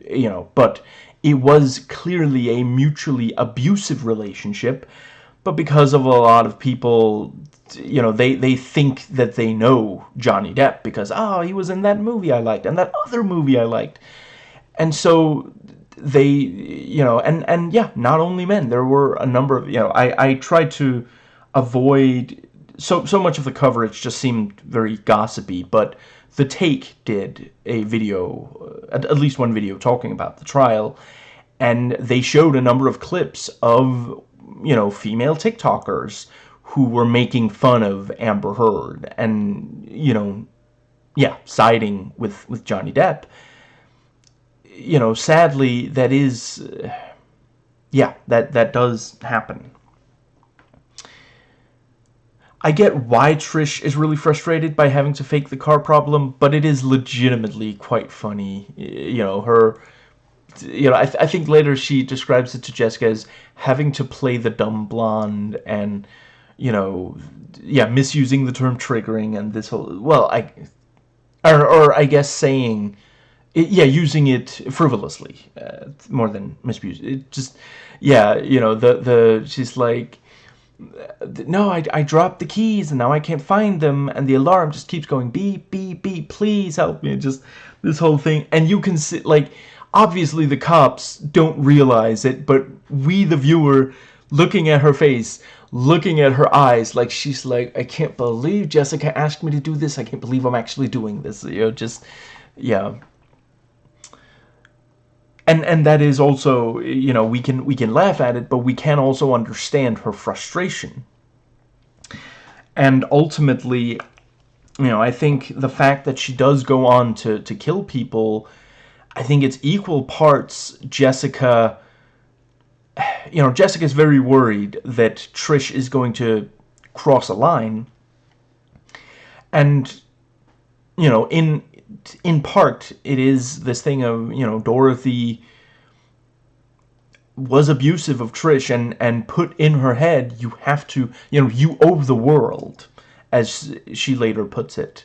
you know, but it was clearly a mutually abusive relationship, but because of a lot of people, you know, they, they think that they know Johnny Depp because, oh, he was in that movie I liked and that other movie I liked. And so they, you know, and, and yeah, not only men, there were a number of, you know, I, I tried to avoid, so, so much of the coverage just seemed very gossipy, but the Take did a video, uh, at least one video, talking about the trial, and they showed a number of clips of, you know, female TikTokers who were making fun of Amber Heard and, you know, yeah, siding with, with Johnny Depp. You know, sadly, that is, uh, yeah, that, that does happen. I get why Trish is really frustrated by having to fake the car problem, but it is legitimately quite funny. You know, her... You know, I, th I think later she describes it to Jessica as having to play the dumb blonde and, you know, yeah, misusing the term triggering and this whole... Well, I... Or, or I guess saying... Yeah, using it frivolously, uh, more than misuse. It just, yeah, you know, the, the, she's like, no, I, I dropped the keys and now I can't find them and the alarm just keeps going beep, beep, beep, please help me. Just this whole thing. And you can see, like, obviously the cops don't realize it, but we, the viewer, looking at her face, looking at her eyes, like she's like, I can't believe Jessica asked me to do this. I can't believe I'm actually doing this. You know, just, yeah and and that is also you know we can we can laugh at it but we can also understand her frustration. And ultimately you know I think the fact that she does go on to to kill people I think it's equal parts Jessica you know Jessica's very worried that Trish is going to cross a line. And you know in in part, it is this thing of, you know, Dorothy was abusive of Trish and, and put in her head, you have to, you know, you owe the world, as she later puts it,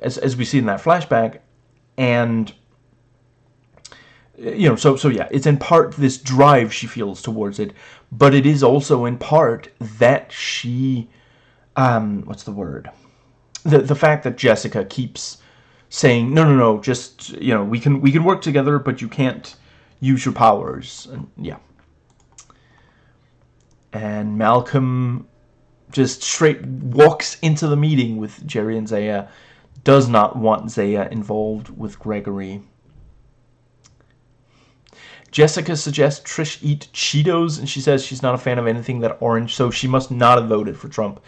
as, as we see in that flashback. And, you know, so, so yeah, it's in part this drive she feels towards it, but it is also in part that she, um, what's the word? The, the fact that Jessica keeps saying, no, no, no, just, you know, we can, we can work together, but you can't, use your powers. And yeah. And Malcolm just straight walks into the meeting with Jeri and Zaya. Does not want Zaya involved with Gregory. Jessica suggests Trish eat Cheetos, and she says she's not a fan of anything that orange, so she must not have voted for Trump.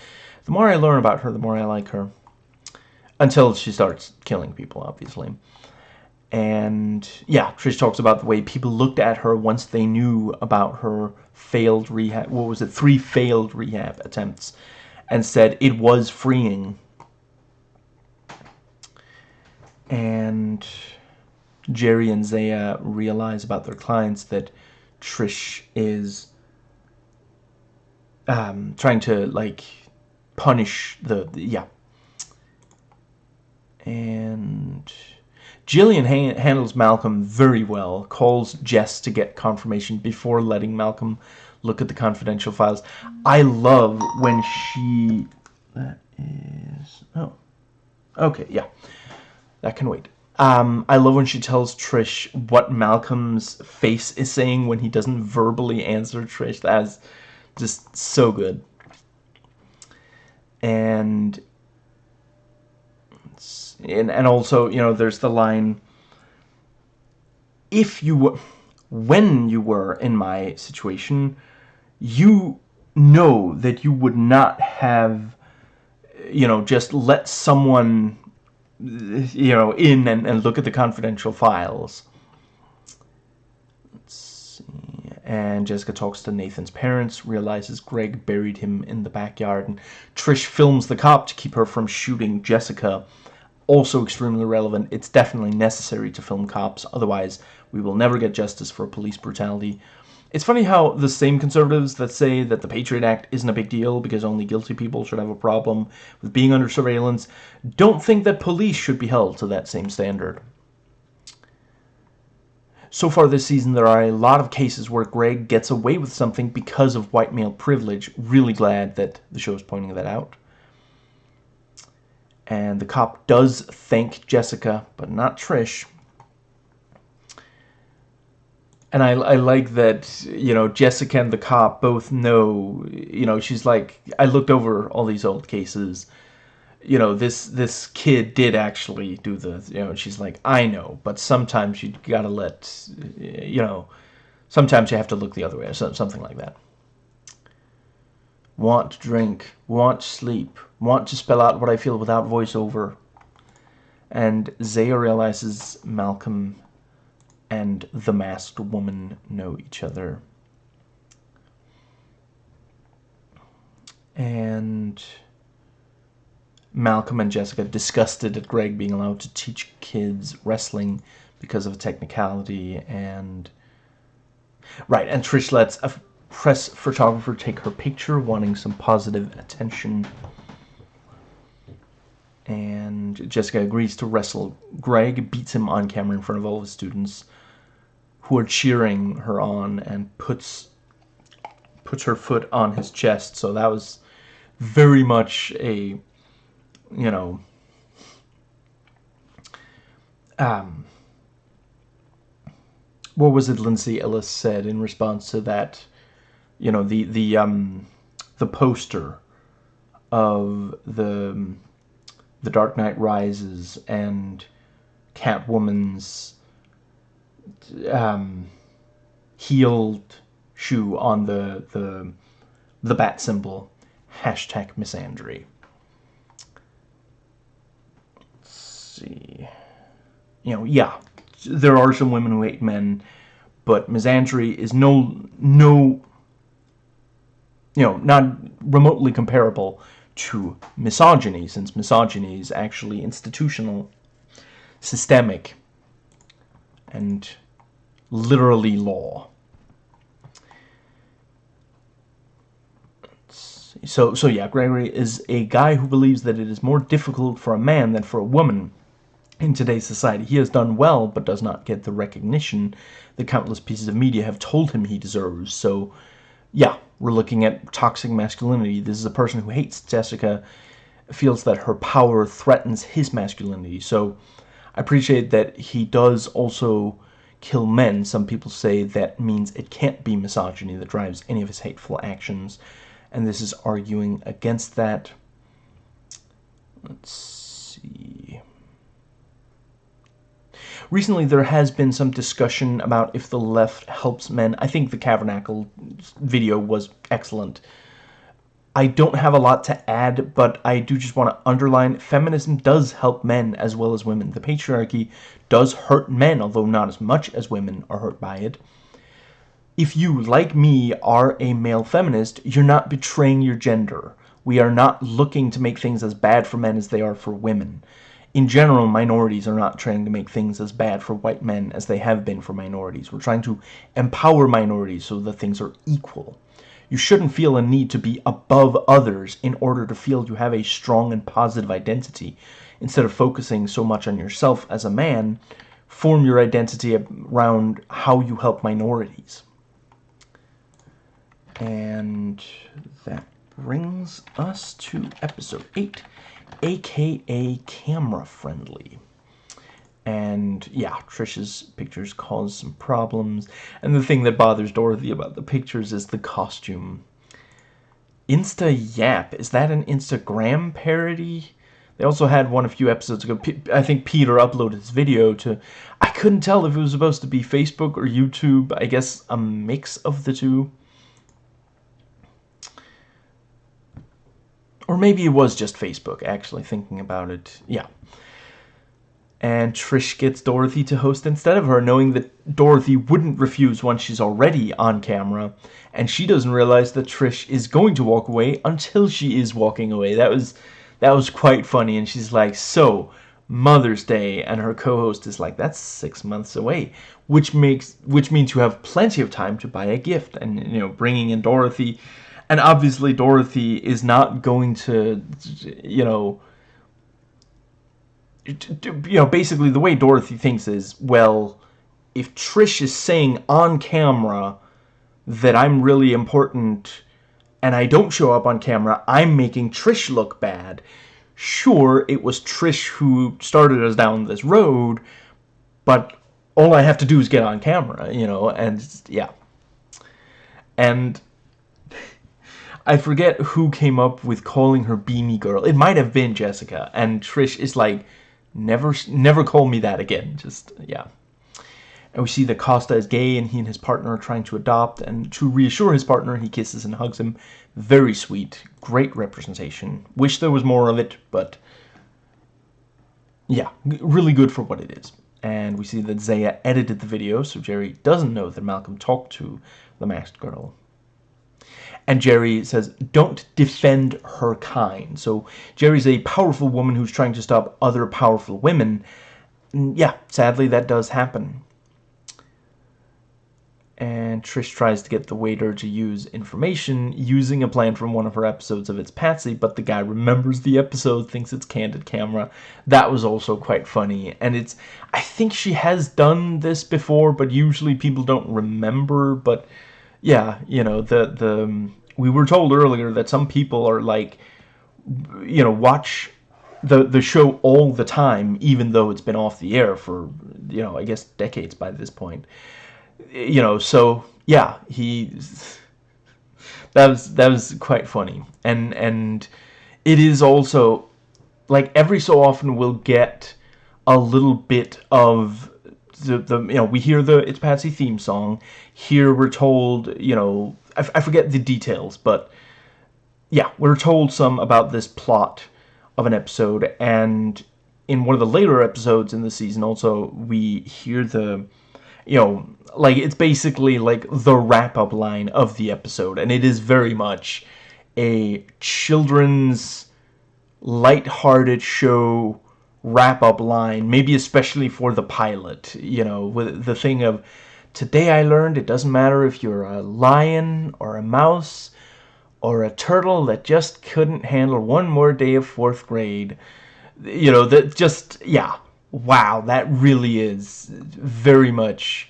The more I learn about her, the more I like her. Until she starts killing people, obviously. And, yeah, Trish talks about the way people looked at her once they knew about her failed rehab, what was it, three failed rehab attempts, and said it was freeing. And Jeri and Zaya realize about their clients that Trish is um, trying to like punish the, the yeah. And Gillian ha handles Malcolm very well, calls Jess to get confirmation before letting Malcolm look at the confidential files. I love when she... That is... Oh. Okay, yeah. That can wait. Um, I love when she tells Trish what Malcolm's face is saying when he doesn't verbally answer Trish. That's just so good. And, and and also, you know, there's the line, if you were, when you were in my situation, you know that you would not have, you know, just let someone you know, in and, and look at the confidential files. Let's see. And Jessica talks to Nathan's parents, realizes Greg buried him in the backyard, and Trish films the cop to keep her from shooting Jessica. Also extremely relevant. It's definitely necessary to film cops, otherwise we will never get justice for police brutality. It's funny how the same conservatives that say that the Patriot Act isn't a big deal because only guilty people should have a problem with being under surveillance don't think that police should be held to that same standard. So far this season, there are a lot of cases where Greg gets away with something because of white male privilege. Really glad that the show is pointing that out. And the cop does thank Jessica, but not Trish, and I, I like that you know Jessica and the cop both know you know she's like I looked over all these old cases. You know this this kid did actually do the you know she's like I know but sometimes you gotta let you know sometimes you have to look the other way or something like that want to drink want to sleep want to spell out what I feel without voiceover and Zaya realizes Malcolm and the masked woman know each other. And Malcolm and Jessica disgusted at Greg being allowed to teach kids wrestling because of a technicality and right and Trish lets press photographer take her picture wanting some positive attention and Jessica agrees to wrestle Greg beats him on camera in front of all the students who are cheering her on and puts puts her foot on his chest. So that was very much a, you know, um, what was it Lindsay Ellis said in response to that, you know, the, the, um, the poster of the, the Dark Knight Rises and Catwoman's um, heeled shoe on the the the bat symbol. Hashtag misandry. Let's see. You know, yeah, there are some women who hate men, but misandry is no no you know not remotely comparable to misogyny since misogyny is actually institutional systemic and literally law. So, so yeah, Gregory is a guy who believes that it is more difficult for a man than for a woman in today's society. He has done well, but does not get the recognition that countless pieces of media have told him he deserves. So, yeah, we're looking at toxic masculinity. This is a person who hates Jessica, feels that her power threatens his masculinity. So, I appreciate that he does also kill men. Some people say that means it can't be misogyny that drives any of his hateful actions. And this is arguing against that. Let's see. Recently, there has been some discussion about if the left helps men. I think the Cavernacle video was excellent. I don't have a lot to add, but I do just want to underline feminism does help men as well as women. The patriarchy does hurt men, although not as much as women are hurt by it. If you, like me, are a male feminist, you're not betraying your gender. We are not looking to make things as bad for men as they are for women. In general, minorities are not trying to make things as bad for white men as they have been for minorities. We're trying to empower minorities so that things are equal. You shouldn't feel a need to be above others in order to feel you have a strong and positive identity. Instead of focusing so much on yourself as a man, form your identity around how you help minorities. And that brings us to episode 8, aka Camera Friendly. And yeah, Trish's pictures cause some problems. And the thing that bothers Dorothy about the pictures is the costume. Insta Yap, is that an Instagram parody? They also had one a few episodes ago. I think Peter uploaded his video to... I couldn't tell if it was supposed to be Facebook or YouTube. I guess a mix of the two. Or maybe it was just Facebook, actually, thinking about it. Yeah. And Trish gets Dorothy to host instead of her, knowing that Dorothy wouldn't refuse once she's already on camera, and she doesn't realize that Trish is going to walk away until she is walking away. That was that was quite funny, and she's like, "So, Mother's Day," and her co-host is like, "That's six months away," which makes which means you have plenty of time to buy a gift, and you know, bringing in Dorothy, and obviously Dorothy is not going to, you know you know, basically the way Dorothy thinks is, well, if Trish is saying on camera that I'm really important and I don't show up on camera, I'm making Trish look bad. Sure, it was Trish who started us down this road, but all I have to do is get on camera, you know, and yeah. And I forget who came up with calling her Beanie Girl. It might have been Jessica, and Trish is like, Never, never call me that again. Just, yeah. And we see that Costa is gay and he and his partner are trying to adopt. And to reassure his partner, he kisses and hugs him. Very sweet. Great representation. Wish there was more of it, but yeah, really good for what it is. And we see that Zaya edited the video, so Jeri doesn't know that Malcolm talked to the masked girl. And Jeri says, don't defend her kind. So Jeri's a powerful woman who's trying to stop other powerful women. And yeah, sadly that does happen. And Trish tries to get the waiter to use information using a plan from one of her episodes of It's Patsy, but the guy remembers the episode, thinks it's Candid Camera. That was also quite funny. And it's, I think she has done this before, but usually people don't remember, but yeah, you know, the the um, we were told earlier that some people are like, you know, watch the the show all the time, even though it's been off the air for you know, I guess decades by this point. You know, so yeah, he that was that was quite funny, and and it is also like every so often we'll get a little bit of the, the you know we hear the it's Patsy theme song. Here we're told you know I, I forget the details but yeah we're told some about this plot of an episode. And in one of the later episodes in the season also we hear the you know like it's basically like the wrap-up line of the episode. And it is very much a children's light-hearted show wrap-up line, maybe especially for the pilot, you know, with the thing of, today I learned it doesn't matter if you're a lion or a mouse or a turtle that just couldn't handle one more day of fourth grade. You know, that just, yeah, wow, that really is very much,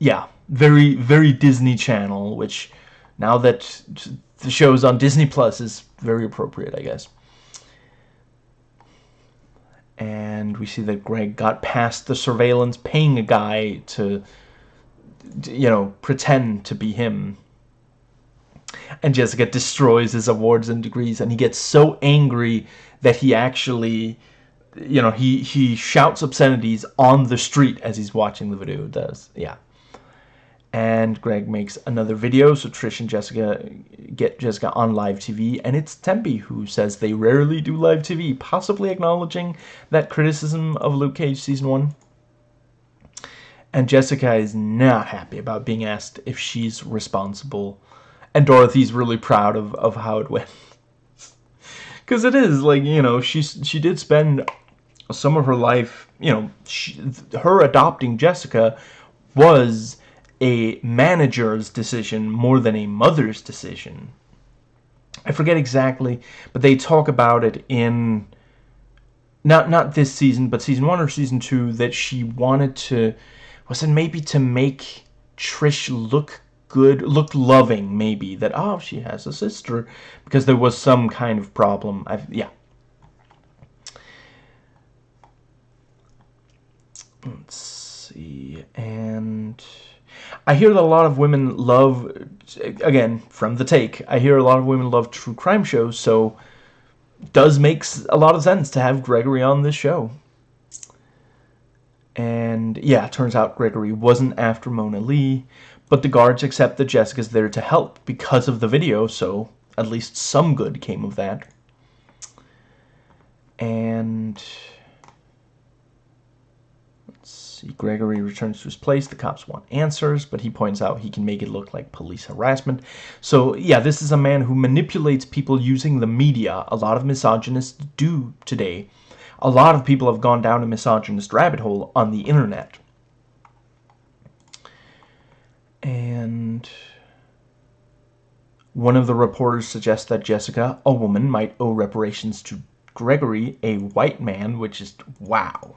yeah, very, very Disney Channel, which now that the show's on Disney Plus is very appropriate, I guess. And we see that Greg got past the surveillance paying a guy to you know pretend to be him. And Jessica destroys his awards and degrees and he gets so angry that he actually you know he he shouts obscenities on the street as he's watching the video does. Yeah and Greg makes another video so Trish and Jessica get Jessica on live TV and it's Tempe who says they rarely do live TV possibly acknowledging that criticism of Luke Cage season 1 and Jessica is not happy about being asked if she's responsible. And Dorothy's really proud of, of how it went. Because it is like you know she's she did spend some of her life you know she, her adopting Jessica was a manager's decision more than a mother's decision I forget exactly but they talk about it in not not this season but season one or season two that she wanted to was it maybe to make Trish look good, look loving, maybe, that, oh, she has a sister, because there was some kind of problem. I've, yeah. Let's see, and I hear that a lot of women love, again, from the take, I hear a lot of women love true crime shows, so does makes a lot of sense to have Gregory on this show. And yeah, turns out Gregory wasn't after Mona Lee. But the guards accept that Jessica's there to help because of the video, so at least some good came of that. And... See, Gregory returns to his place. The cops want answers, but he points out he can make it look like police harassment. So, yeah, this is a man who manipulates people using the media. A lot of misogynists do today. A lot of people have gone down a misogynist rabbit hole on the internet. And one of the reporters suggests that Jessica, a woman, might owe reparations to Gregory, a white man, which is wow.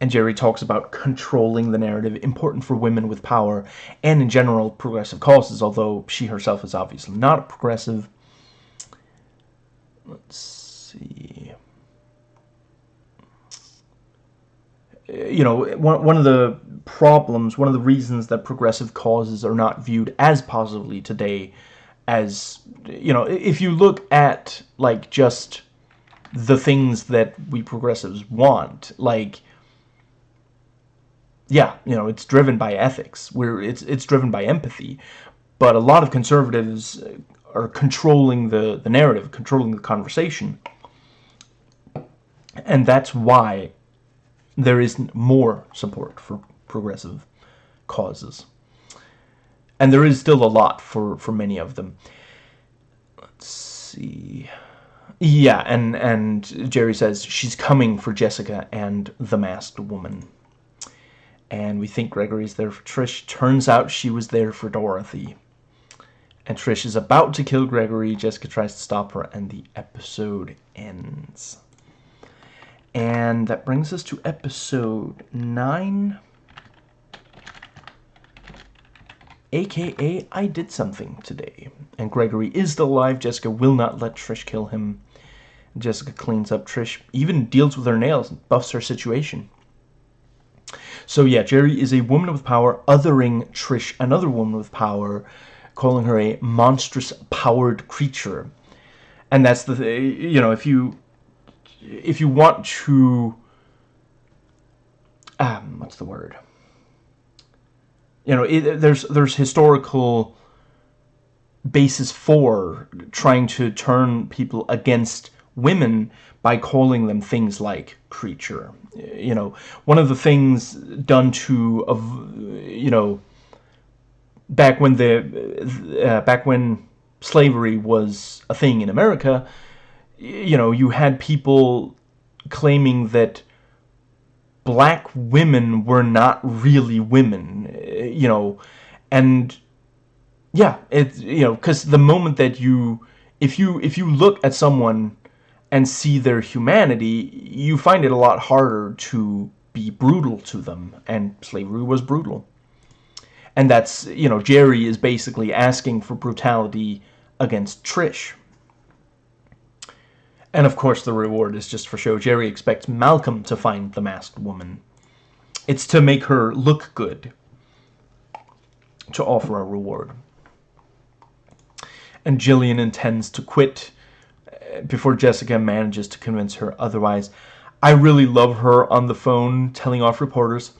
And Jeri talks about controlling the narrative, important for women with power, and in general, progressive causes, although she herself is obviously not a progressive. Let's see. You know, one, one of the problems, one of the reasons that progressive causes are not viewed as positively today as, you know, if you look at, like, just the things that we progressives want, like, yeah, you know, it's driven by ethics, where it's, it's driven by empathy, but a lot of conservatives uh, are controlling the, the narrative, controlling the conversation, and that's why there is more support for progressive causes. And there is still a lot for, for many of them. Let's see. Yeah, and, and Jeri says she's coming for Jessica and the masked woman. And we think Gregory's there for Trish. Turns out she was there for Dorothy. And Trish is about to kill Gregory. Jessica tries to stop her, and the episode ends. And that brings us to episode 9. AKA, I did something today. And Gregory is still alive. Jessica will not let Trish kill him. Jessica cleans up Trish, even deals with her nails and buffs her situation. So yeah, Jeri is a woman with power, othering Trish, another woman with power, calling her a monstrous powered creature. And that's the, you know, if you, if you want to, um, what's the word? you know, it, there's there's historical basis for trying to turn people against women by calling them things like creature. You know, one of the things done to, you know, back when the uh, back when slavery was a thing in America, you know, you had people claiming that black women were not really women, you know, and yeah, it's, you know, because the moment that you, if you, if you look at someone and see their humanity, you find it a lot harder to be brutal to them, and slavery was brutal. And that's, you know, Jeri is basically asking for brutality against Trish. And of course the reward is just for show. Jeri expects Malcolm to find the masked woman. It's to make her look good. To offer a reward. And Gillian intends to quit before Jessica manages to convince her otherwise. I really love her on the phone telling off reporters.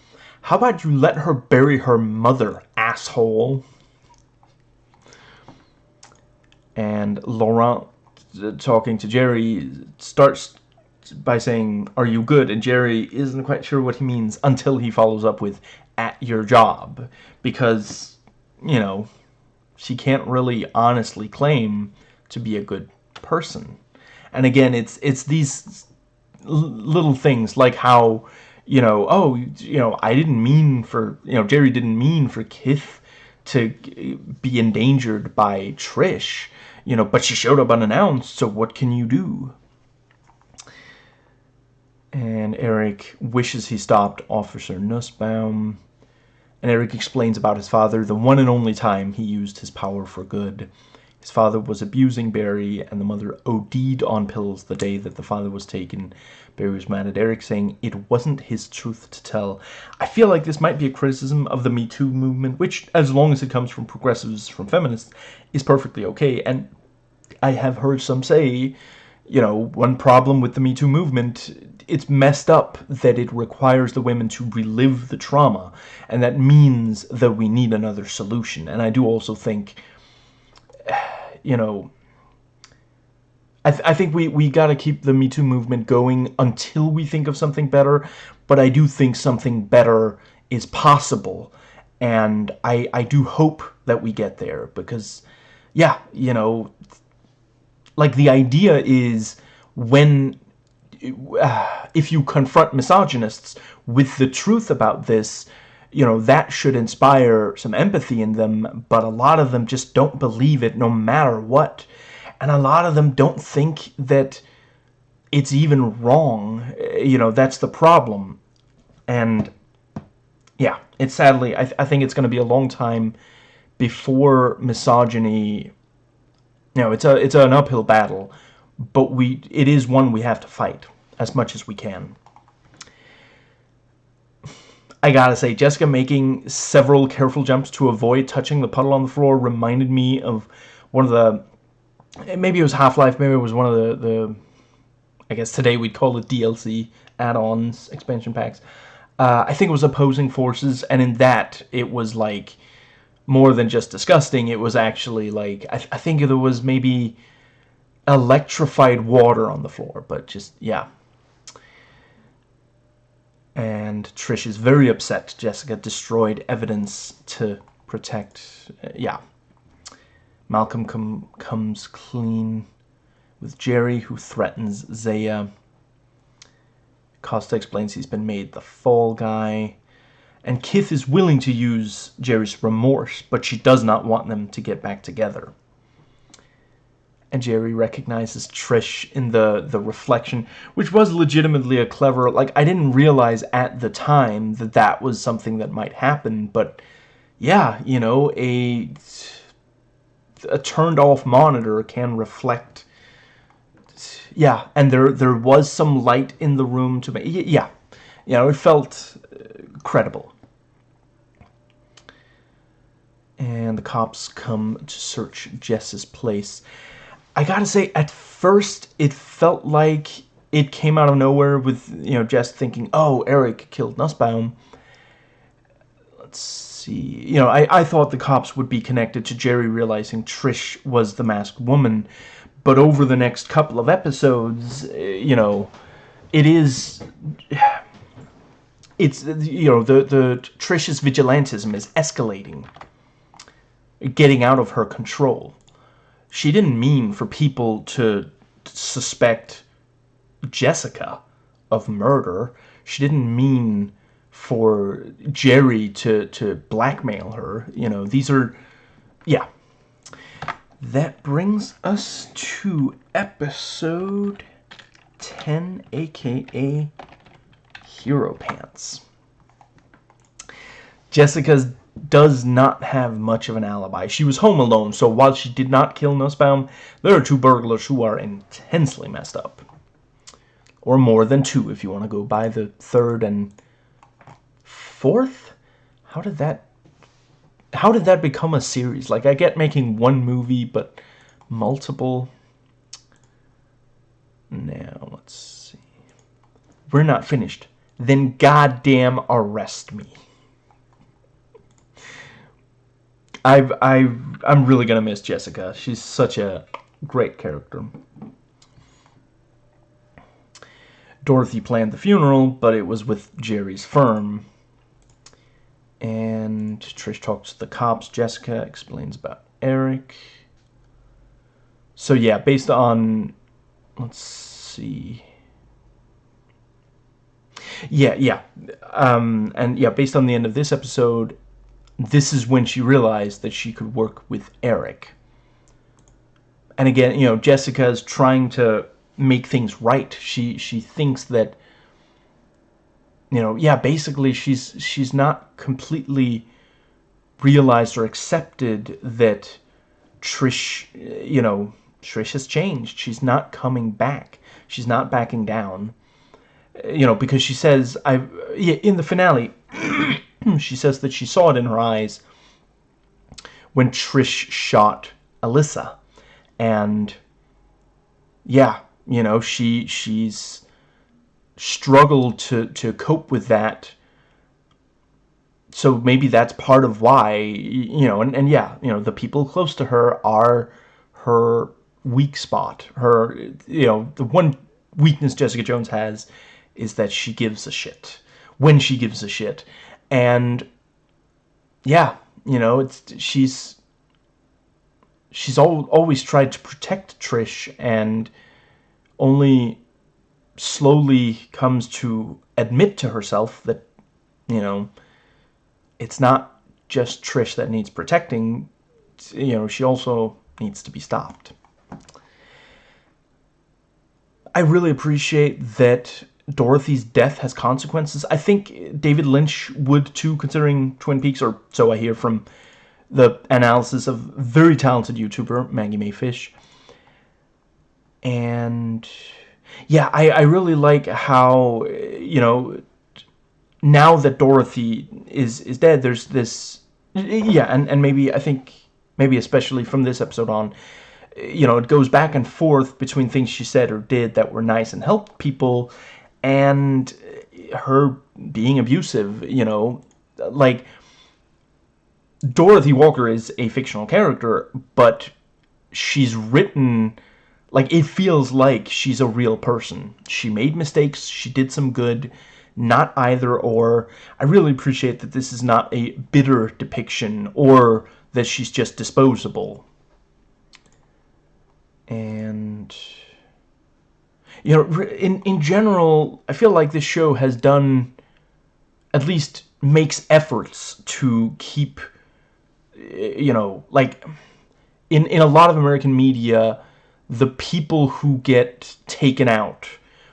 How about you let her bury her mother, asshole? And Laurent, talking to Jeri, starts by saying, are you good? And Jeri isn't quite sure what he means until he follows up with, at your job. Because, you know, she can't really honestly claim to be a good person. And again, it's it's these little things like how you know, oh, you know, I didn't mean for, you know, Jeri didn't mean for Kith to be endangered by Trish, you know, but she showed up unannounced, so what can you do? And Erik wishes he stopped Officer Nussbaum. And Erik explains about his father, the one and only time he used his power for good. His father was abusing Barry, and the mother OD'd on pills the day that the father was taken. Barry was mad at Erik, saying it wasn't his truth to tell. I feel like this might be a criticism of the Me Too movement, which, as long as it comes from progressives, from feminists, is perfectly okay. And I have heard some say, you know, one problem with the Me Too movement, it's messed up that it requires the women to relive the trauma, and that means that we need another solution. And I do also think you know, I, th I think we, we got to keep the Me Too movement going until we think of something better. But I do think something better is possible. And I, I do hope that we get there because, yeah, you know, like the idea is when, if you confront misogynists with the truth about this, you know, that should inspire some empathy in them, but a lot of them just don't believe it no matter what. And a lot of them don't think that it's even wrong. You know, that's the problem. And yeah, it's sadly, I, th I think it's going to be a long time before misogyny, you know, it's a it's an uphill battle, but we it is one we have to fight as much as we can. I gotta say, Jessica making several careful jumps to avoid touching the puddle on the floor reminded me of one of the, maybe it was Half-Life, maybe it was one of the, the, I guess today we'd call it DLC add-ons, expansion packs. Uh, I think it was Opposing Forces, and in that, it was like, more than just disgusting, it was actually like, I, th I think there was maybe electrified water on the floor, but just, yeah, and Trish is very upset Jessica destroyed evidence to protect, uh, yeah. Malcolm com comes clean with Jeri, who threatens Zaya. Costa explains he's been made the fall guy. And Kith is willing to use Jeri's remorse, but she does not want them to get back together and Jeri recognizes Trish in the the reflection, which was legitimately a clever. Like I didn't realize at the time that that was something that might happen, but yeah, you know, a a turned off monitor can reflect. Yeah, and there there was some light in the room to make. Yeah, you know, it felt uh, credible. And the cops come to search Jess's place. I gotta say, at first, it felt like it came out of nowhere with, you know, Jess thinking, oh, Erik killed Nussbaum. Let's see. You know, I, I thought the cops would be connected to Jeri realizing Trish was the masked woman. But over the next couple of episodes, eh, you know, it is... It's, you know, the, the Trish's vigilantism is escalating. Getting out of her control she didn't mean for people to suspect Jessica of murder. She didn't mean for Jeri to, to blackmail her. You know, these are, yeah. That brings us to episode 10, aka Hero Pants. Jessica's does not have much of an alibi. She was home alone, so while she did not kill Nussbaum, there are two burglars who are intensely messed up. Or more than two, if you want to go by the third and fourth? How did that... How did that become a series? Like, I get making one movie, but multiple... Now, let's see. We're not finished. Then goddamn arrest me. I've, I've, I'm really gonna miss Jessica. She's such a great character. Dorothy planned the funeral, but it was with Jeri's firm. And Trish talks to the cops. Jessica explains about Erik. So yeah, based on, let's see. Yeah, yeah. Um, and yeah, based on the end of this episode, this is when she realized that she could work with Erik. And again, you know, Jessica's trying to make things right. She she thinks that you know, yeah, basically she's she's not completely realized or accepted that Trish, you know, Trish has changed. She's not coming back. She's not backing down. You know, because she says I yeah, in the finale Hmm, she says that she saw it in her eyes when Trish shot Alisa. And yeah, you know, she she's struggled to to cope with that. So maybe that's part of why, you know, and, and yeah, you know, the people close to her are her weak spot. Her, you know, the one weakness Jessica Jones has is that she gives a shit when she gives a shit and yeah you know it's she's she's al always tried to protect Trish and only slowly comes to admit to herself that you know it's not just Trish that needs protecting you know she also needs to be stopped. I really appreciate that Dorothy's death has consequences. I think David Lynch would too, considering Twin Peaks, or so I hear from the analysis of very talented YouTuber Maggie Mayfish. And yeah, I, I really like how, you know, now that Dorothy is, is dead, there's this, yeah, and, and maybe, I think, maybe especially from this episode on, you know, it goes back and forth between things she said or did that were nice and helped people and her being abusive, you know, like Dorothy Walker is a fictional character, but she's written like it feels like she's a real person. She made mistakes, she did some good, not either or. I really appreciate that this is not a bitter depiction or that she's just disposable. And you know, in, in general, I feel like this show has done, at least makes efforts to keep, eh, you know, like, in, in a lot of American media, the people who get taken out,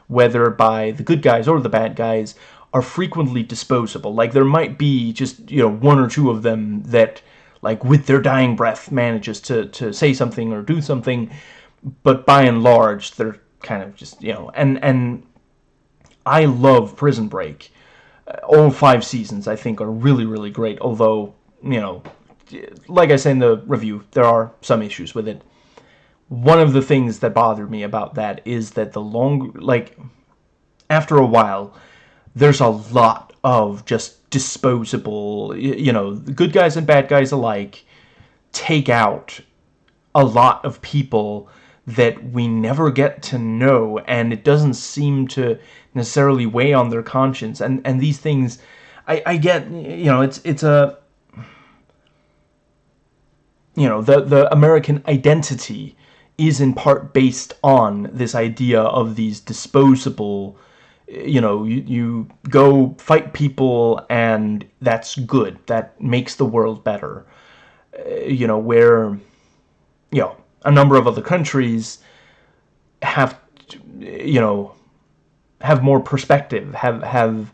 whether by the good guys or the bad guys, are frequently disposable. Like, there might be just, you know, one or two of them that, like, with their dying breath manages to, to say something or do something, but by and large, they're kind of just, you know, and, and I love Prison Break. Uh, all five seasons, I think, are really, really great, although, you know, like I say in the review, there are some issues with it. One of the things that bothered me about that is that the long, like, after a while, there's a lot of just disposable, you know, good guys and bad guys alike take out a lot of people that we never get to know and it doesn't seem to necessarily weigh on their conscience. And and these things I, I get you know it's it's a you know the the American identity is in part based on this idea of these disposable you know you, you go fight people and that's good. That makes the world better. Uh, you know where you know a number of other countries have, you know, have more perspective, have, have,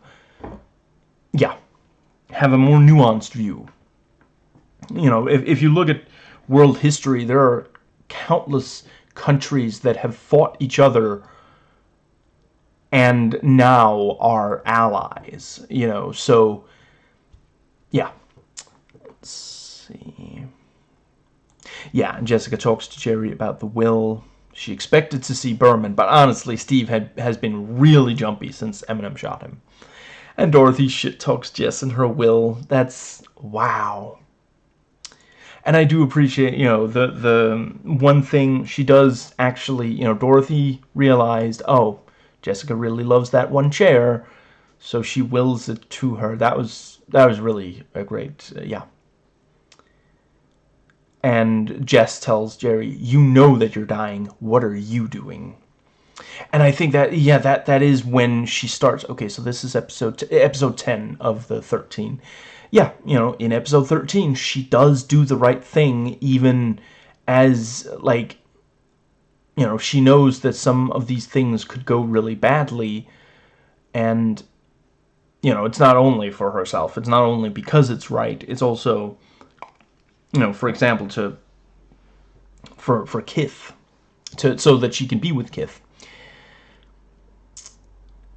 yeah, have a more nuanced view. you know, if, if you look at world history, there are countless countries that have fought each other and now are allies, you know, so, yeah. Let's see. Yeah, and Jessica talks to Jeri about the will. She expected to see Berman, but honestly, Steve had, has been really jumpy since Eminem shot him. And Dorothy shit talks Jess and her will. That's, wow and I do appreciate, you know, the the one thing she does actually, you know, Dorothy realized, oh, Jessica really loves that one chair, so she wills it to her. That was that was really a great, uh, yeah. And Jess tells Jeri, "You know that you're dying. What are you doing?" And I think that yeah, that that is when she starts. Okay, so this is episode episode 10 of the 13 yeah, you know, in episode 13, she does do the right thing even as, like, you know, she knows that some of these things could go really badly, and, you know, it's not only for herself, it's not only because it's right, it's also, you know, for example, to, for, for Kith, to, so that she can be with Kith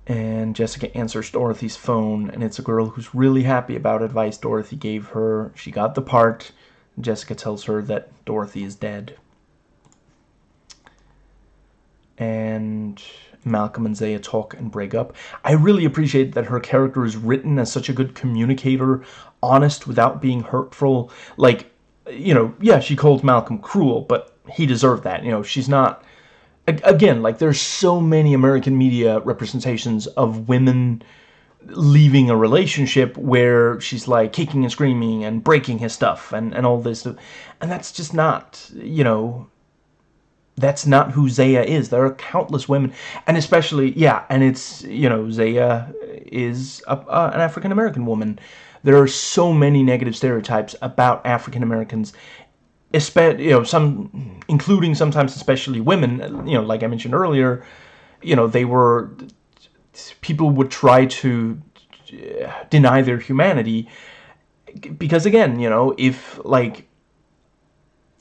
and Jessica answers Dorothy's phone, and it's a girl who's really happy about advice Dorothy gave her. She got the part. Jessica tells her that Dorothy is dead. And Malcolm and Zaya talk and break up. I really appreciate that her character is written as such a good communicator, honest without being hurtful. Like, you know, yeah, she called Malcolm cruel, but he deserved that. You know, she's not again, like there's so many American media representations of women leaving a relationship where she's like kicking and screaming and breaking his stuff and, and all this. And that's just not, you know, that's not who Zaya is. There are countless women, and especially, yeah, and it's, you know, Zaya is a, uh, an African-American woman. There are so many negative stereotypes about African Americans you know, some, including sometimes especially women, you know, like I mentioned earlier, you know, they were, people would try to uh, deny their humanity because again, you know, if like,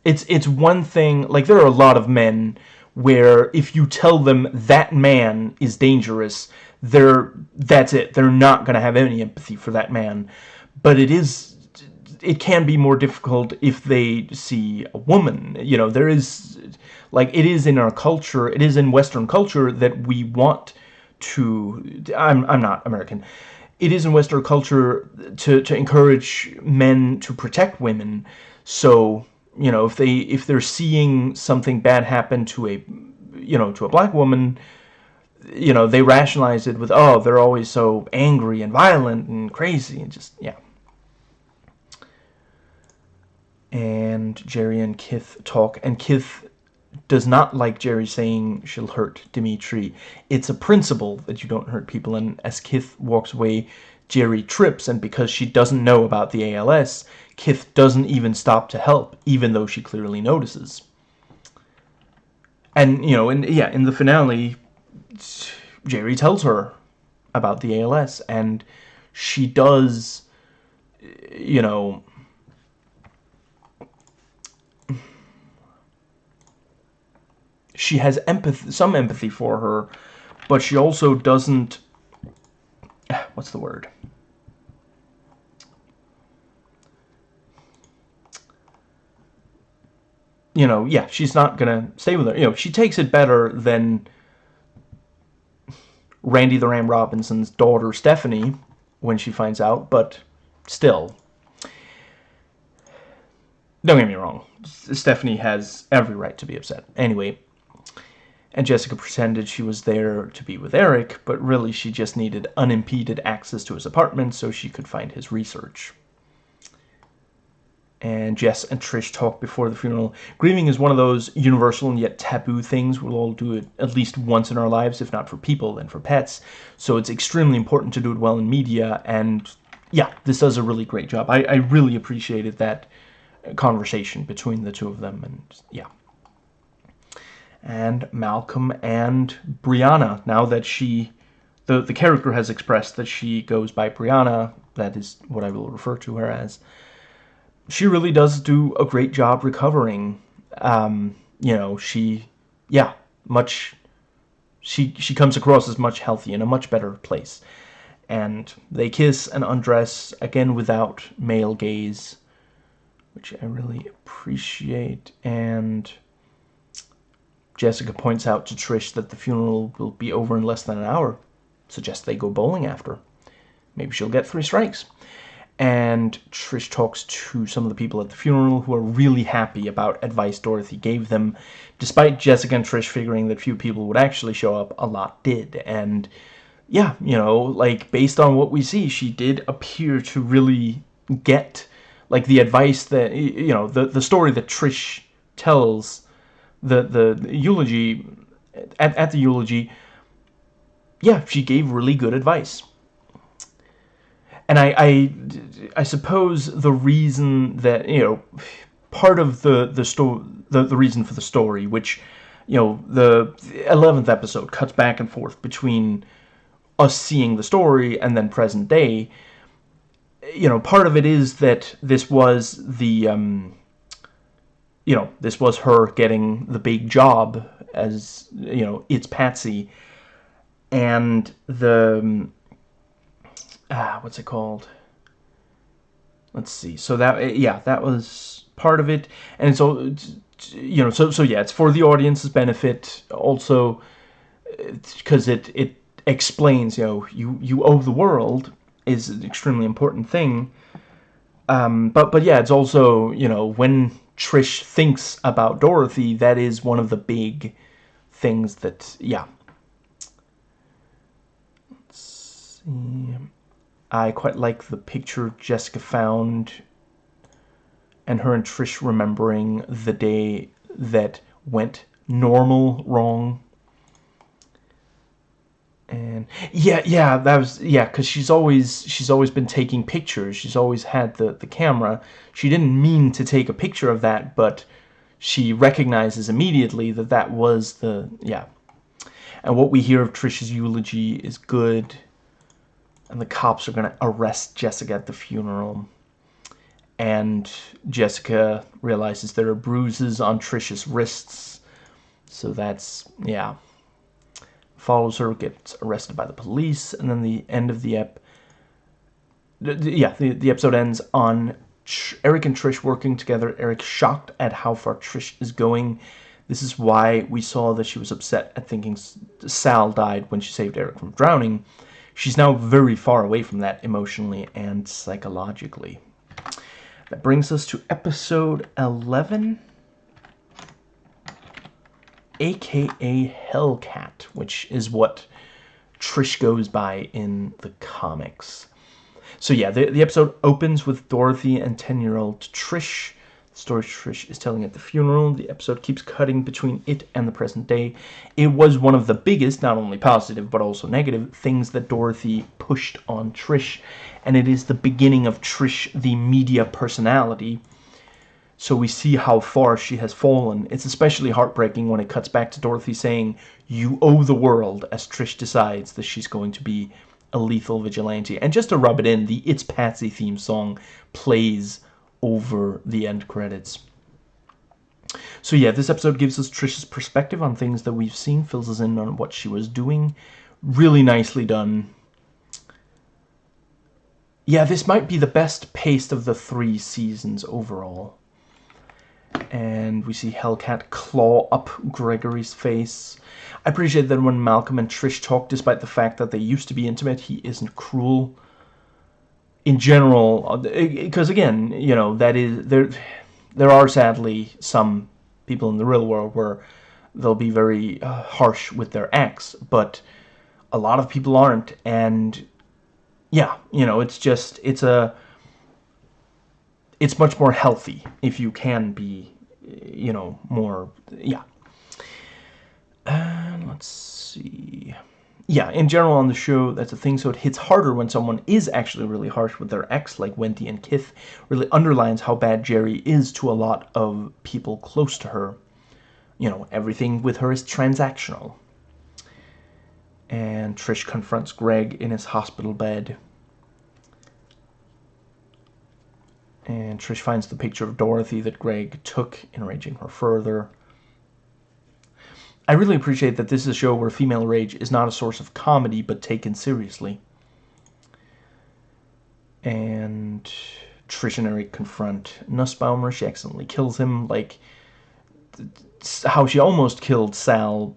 it's, it's one thing, like there are a lot of men where if you tell them that man is dangerous, they're, that's it. They're not going to have any empathy for that man. But it is it can be more difficult if they see a woman. You know, there is, like, it is in our culture, it is in Western culture that we want to, I'm, I'm not American, it is in Western culture to, to encourage men to protect women. So, you know, if they, if they're seeing something bad happen to a, you know, to a black woman, you know, they rationalize it with, oh, they're always so angry and violent and crazy and just, yeah. And Jeri and Kith talk, and Kith does not like Jeri saying she'll hurt Dimitri. It's a principle that you don't hurt people, and as Kith walks away, Jeri trips, and because she doesn't know about the ALS, Kith doesn't even stop to help, even though she clearly notices. And, you know, and yeah, in the finale, Jeri tells her about the ALS, and she does, you know, she has empathy, some empathy for her, but she also doesn't, what's the word? You know, yeah, she's not gonna stay with her. You know, she takes it better than Randy the Ram Robinson's daughter, Stephanie, when she finds out, but still. Don't get me wrong. Stephanie has every right to be upset. Anyway, and Jessica pretended she was there to be with Erik, but really she just needed unimpeded access to his apartment so she could find his research. And Jess and Trish talk before the funeral. Grieving is one of those universal and yet taboo things. We'll all do it at least once in our lives, if not for people, then for pets. So it's extremely important to do it well in media, and yeah, this does a really great job. I, I really appreciated that conversation between the two of them, and yeah and Malcolm and Brianna. Now that she, the, the character has expressed that she goes by Brianna, that is what I will refer to her as. she really does do a great job recovering. Um, you know, she, yeah, much, she, she comes across as much healthy in a much better place. And they kiss and undress, again without male gaze, which I really appreciate. And Jessica points out to Trish that the funeral will be over in less than an hour. Suggests they go bowling after. Maybe she'll get three strikes and Trish talks to some of the people at the funeral who are really happy about advice Dorothy gave them. Despite Jessica and Trish figuring that few people would actually show up, a lot did. And yeah, you know, like based on what we see, she did appear to really get like the advice that you know, the the story that Trish tells the the, eulogy at, at the eulogy yeah, she gave really good advice. And I, I, I suppose the reason that you know part of the the story the, the reason for the story which you know the 11th episode cuts back and forth between us seeing the story and then present day you know part of it is that this was the um, you know this was her getting the big job as you know it's Patsy and the um, ah, what's it called? Let's see. So that eh, yeah, that was part of it, and so, you know. So so yeah, it's for the audience's benefit also because it it explains you know you you owe the world is an extremely important thing. Um, but but yeah, it's also you know when Trish thinks about Dorothy, that is one of the big things that yeah. Let's see. I quite like the picture Jessica found and her and Trish remembering the day that went normal wrong. And yeah, yeah, that was yeah, cuz she's always she's always been taking pictures. She's always had the the camera. She didn't mean to take a picture of that, but she recognizes immediately that that was the yeah. And what we hear of Trish's eulogy is good and the cops are going to arrest Jessica at the funeral. And Jessica realizes there are bruises on Trisha's wrists. So that's, yeah. Follows her, gets arrested by the police, and then the end of the ep. Yeah, the, the episode ends on Erik and Trish working together. Erik shocked at how far Trish is going. This is why we saw that she was upset at thinking Sal died when she saved Erik from drowning. She's now very far away from that emotionally and psychologically. That brings us to episode 11, aka Hellcat, which is what Trish goes by in the comics. So yeah, the, the episode opens with Dorothy and 10-year-old Trish The story Trish is telling at the funeral. The episode keeps cutting between it and the present day. It was one of the biggest, not only positive, but also negative, things that Dorothy pushed on Trish. And it is the beginning of Trish, the media personality. So we see how far she has fallen. It's especially heartbreaking when it cuts back to Dorothy saying, you owe the world, as Trish decides that she's going to be a lethal vigilante. And just to rub it in, the It's Patsy theme song plays over the end credits. So yeah, this episode gives us Trish's perspective on things that we've seen, fills us in on what she was doing. Really nicely done. Yeah, this might be the best paced of the three seasons overall. And we see Hellcat claw up Gregory's face. I appreciate that when Malcolm and Trish talk, despite the fact that they used to be intimate, he isn't cruel in general, because again, you know, that is there. There are sadly some people in the real world where they'll be very uh, harsh with their ex, but a lot of people aren't, and yeah, you know, it's just it's a it's much more healthy if you can be, you know, more yeah. And let's see yeah, in general on the show, that's a thing. So it hits harder when someone is actually really harsh with their ex, like Wendy and Kith. Really underlines how bad Jeri is to a lot of people close to her. You know, everything with her is transactional. And Trish confronts Greg in his hospital bed. And Trish finds the picture of Dorothy that Greg took, enraging her further. I really appreciate that this is a show where female rage is not a source of comedy, but taken seriously. And Trish and Erik confront Nussbaumer. She accidentally kills him, like how she almost killed Sal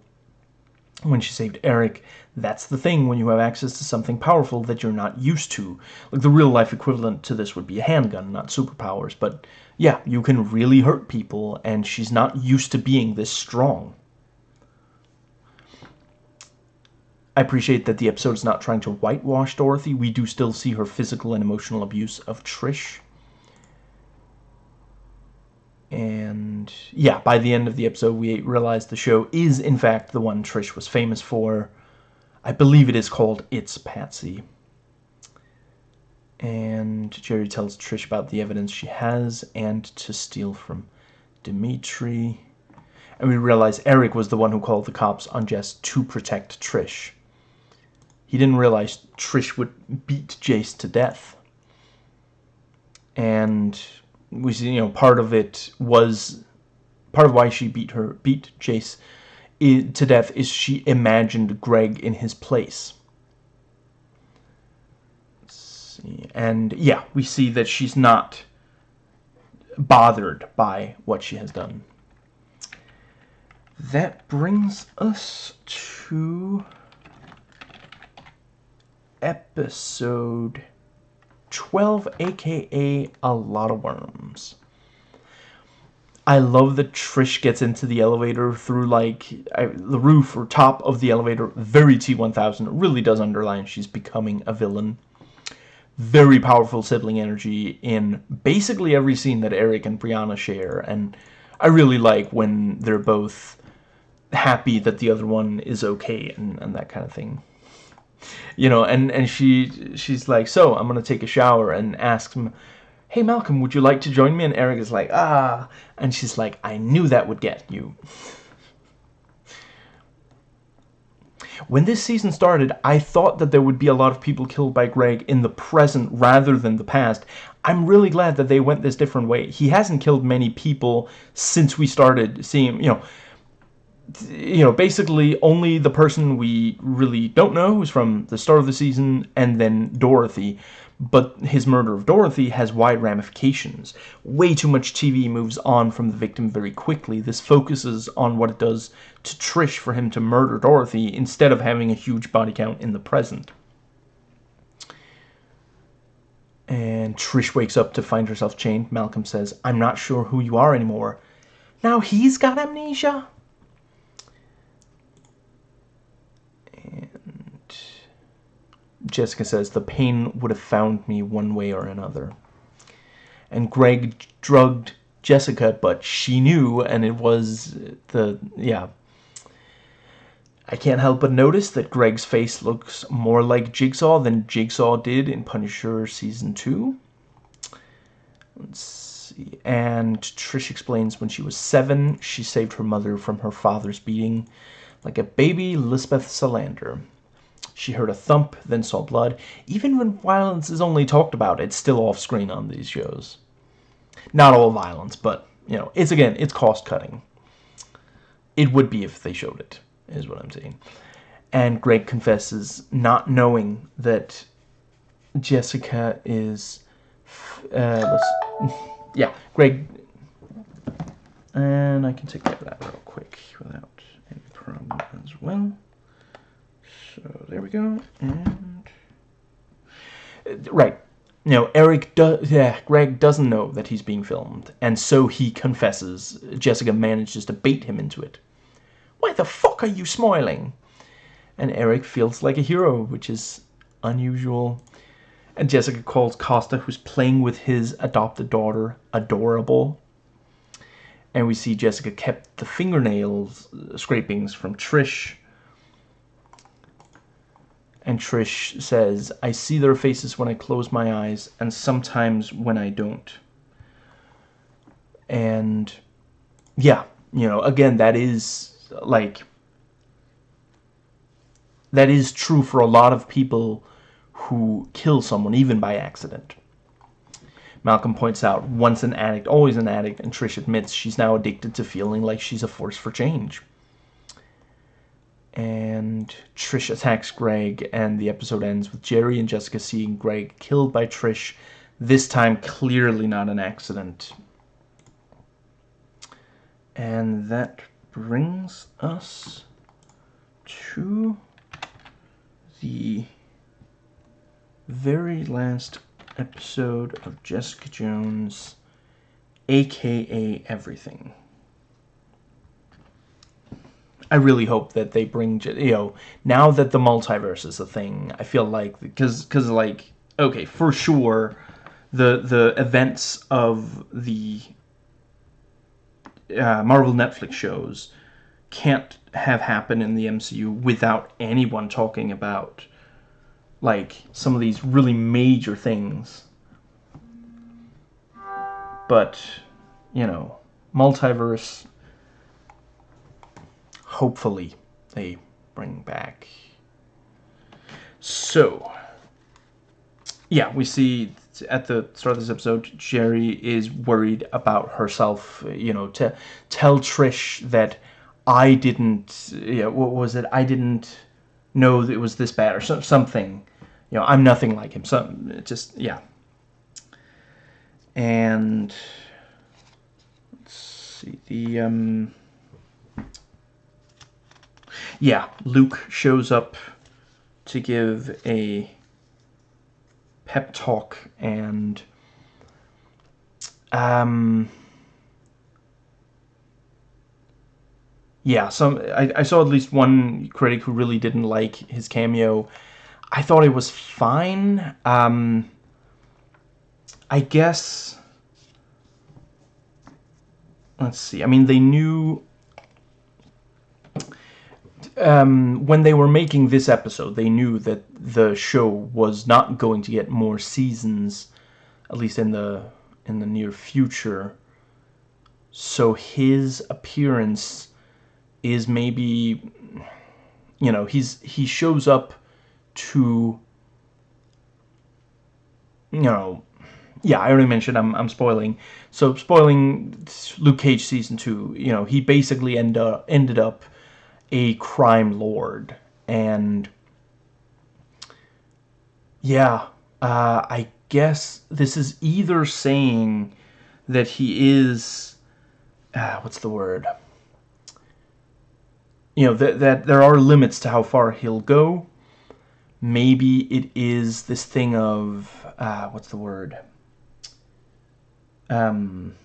when she saved Erik. That's the thing when you have access to something powerful that you're not used to. Like the real life equivalent to this would be a handgun, not superpowers. But yeah, you can really hurt people, and she's not used to being this strong. I appreciate that the episode is not trying to whitewash Dorothy. We do still see her physical and emotional abuse of Trish. And yeah, by the end of the episode, we realize the show is, in fact, the one Trish was famous for. I believe it is called It's Patsy. And Jeri tells Trish about the evidence she has and to steal from Dimitri. And we realize Erik was the one who called the cops on Jess to protect Trish. He didn't realize Trish would beat Jace to death. And we see, you know, part of it was part of why she beat her beat Jace to death is she imagined Greg in his place. And yeah, we see that she's not bothered by what she has done. That brings us to episode 12, aka A Lot of Worms. I love that Trish gets into the elevator through, like, I, the roof or top of the elevator. Very T-1000. It really does underline she's becoming a villain. Very powerful sibling energy in basically every scene that Erik and Brianna share. And I really like when they're both happy that the other one is okay and, and that kind of thing you know, and, and she she's like, so I'm going to take a shower and ask him, hey, Malcolm, would you like to join me? And Erik is like, ah, and she's like, I knew that would get you. When this season started, I thought that there would be a lot of people killed by Greg in the present rather than the past. I'm really glad that they went this different way. He hasn't killed many people since we started seeing, you know, you know, basically only the person we really don't know is from the start of the season and then Dorothy. But his murder of Dorothy has wide ramifications. Way too much TV moves on from the victim very quickly. This focuses on what it does to Trish for him to murder Dorothy instead of having a huge body count in the present. And Trish wakes up to find herself chained. Malcolm says, I'm not sure who you are anymore. Now he's got amnesia? Jessica says, the pain would have found me one way or another. And Greg drugged Jessica, but she knew, and it was the, yeah. I can't help but notice that Greg's face looks more like Jigsaw than Jigsaw did in Punisher Season 2. Let's see. And Trish explains when she was seven, she saved her mother from her father's beating like a baby Lisbeth Salander. She heard a thump, then saw blood. Even when violence is only talked about, it's still off-screen on these shows. Not all violence, but, you know, it's, again, it's cost-cutting. It would be if they showed it, is what I'm saying. And Greg confesses not knowing that Jessica is... Uh, yeah, Greg... And I can take care of that real quick without any problem as well. So there we go. And uh, right. You know, Erik does, yeah, Greg doesn't know that he's being filmed, and so he confesses. Jessica manages to bait him into it. Why the fuck are you smiling? And Erik feels like a hero, which is unusual. And Jessica calls Costa, who's playing with his adopted daughter, adorable. And we see Jessica kept the fingernails uh, scrapings from Trish and Trish says, I see their faces when I close my eyes, and sometimes when I don't. And, yeah, you know, again, that is, like, that is true for a lot of people who kill someone, even by accident. Malcolm points out, once an addict, always an addict, and Trish admits she's now addicted to feeling like she's a force for change. And Trish attacks Greg, and the episode ends with Jeri and Jessica seeing Greg killed by Trish, this time clearly not an accident. And that brings us to the very last episode of Jessica Jones, aka Everything. I really hope that they bring, you know, now that the multiverse is a thing, I feel like, because, because like, okay, for sure, the, the events of the uh, Marvel Netflix shows can't have happened in the MCU without anyone talking about like some of these really major things. But, you know, multiverse hopefully they bring back. So, yeah, we see at the start of this episode, Jeri is worried about herself, you know, to tell Trish that I didn't, know, what was it? I didn't know that it was this bad or so, something. You know, I'm nothing like him. So, just, yeah. And, let's see, the, um, yeah, Luke shows up to give a pep talk and um yeah some I, I saw at least one critic who really didn't like his cameo. I thought it was fine. Um I guess let's see I mean they knew um, when they were making this episode, they knew that the show was not going to get more seasons, at least in the in the near future. So his appearance is maybe, you know, he's he shows up to, you know, yeah, I already mentioned I'm I'm spoiling. So spoiling Luke Cage season two. You know, he basically end up, ended up a crime lord. And yeah uh, I guess this is either saying that he is uh, what's the word? You know that, that there are limits to how far he'll go. Maybe it is this thing of uh, what's the word? Um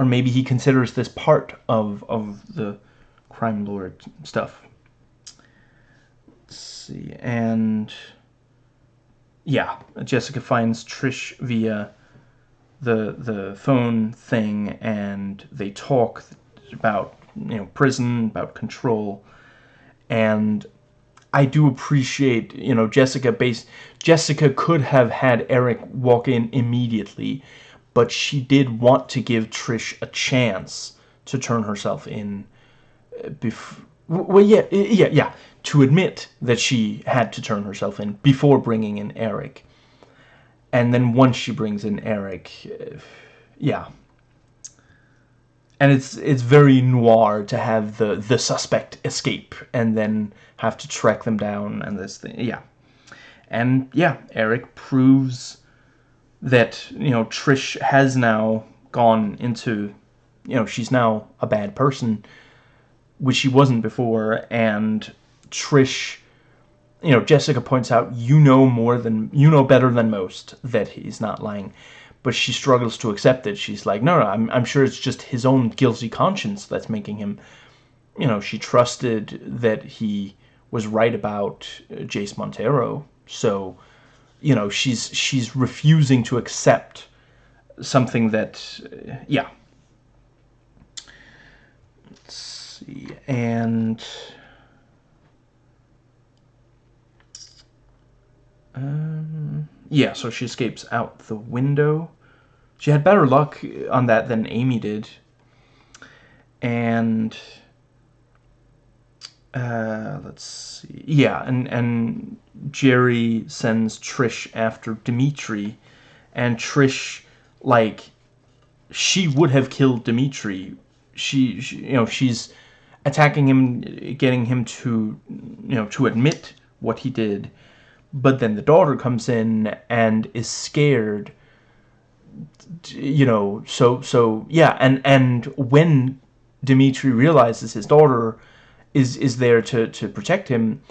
or maybe he considers this part of of the crime lord stuff. Let's see, and yeah, Jessica finds Trish via the the phone thing, and they talk about you know prison, about control, and I do appreciate you know Jessica base Jessica could have had Erik walk in immediately but she did want to give Trish a chance to turn herself in. Uh, bef- well, yeah, yeah, yeah, to admit that she had to turn herself in before bringing in Erik. And then once she brings in Erik, uh, yeah. And it's it's very noir to have the the suspect escape and then have to track them down and this thing, yeah. And yeah, Erik proves that you know Trish has now gone into you know she's now a bad person which she wasn't before and Trish you know Jessica points out you know more than you know better than most that he's not lying but she struggles to accept it. She's like no no I'm, I'm sure it's just his own guilty conscience that's making him you know she trusted that he was right about Jace Montero so you know she's she's refusing to accept something that uh, yeah. Let's see and um, yeah so she escapes out the window. She had better luck on that than Amy did. And uh, let's see. Yeah, and and Jeri sends Trish after Dimitri, and Trish like she would have killed Dimitri. She, she, you know she's attacking him, getting him to you know to admit what he did. But then the daughter comes in and is scared. You know, so so yeah, and and when Dimitri realizes his daughter is is there to to protect him,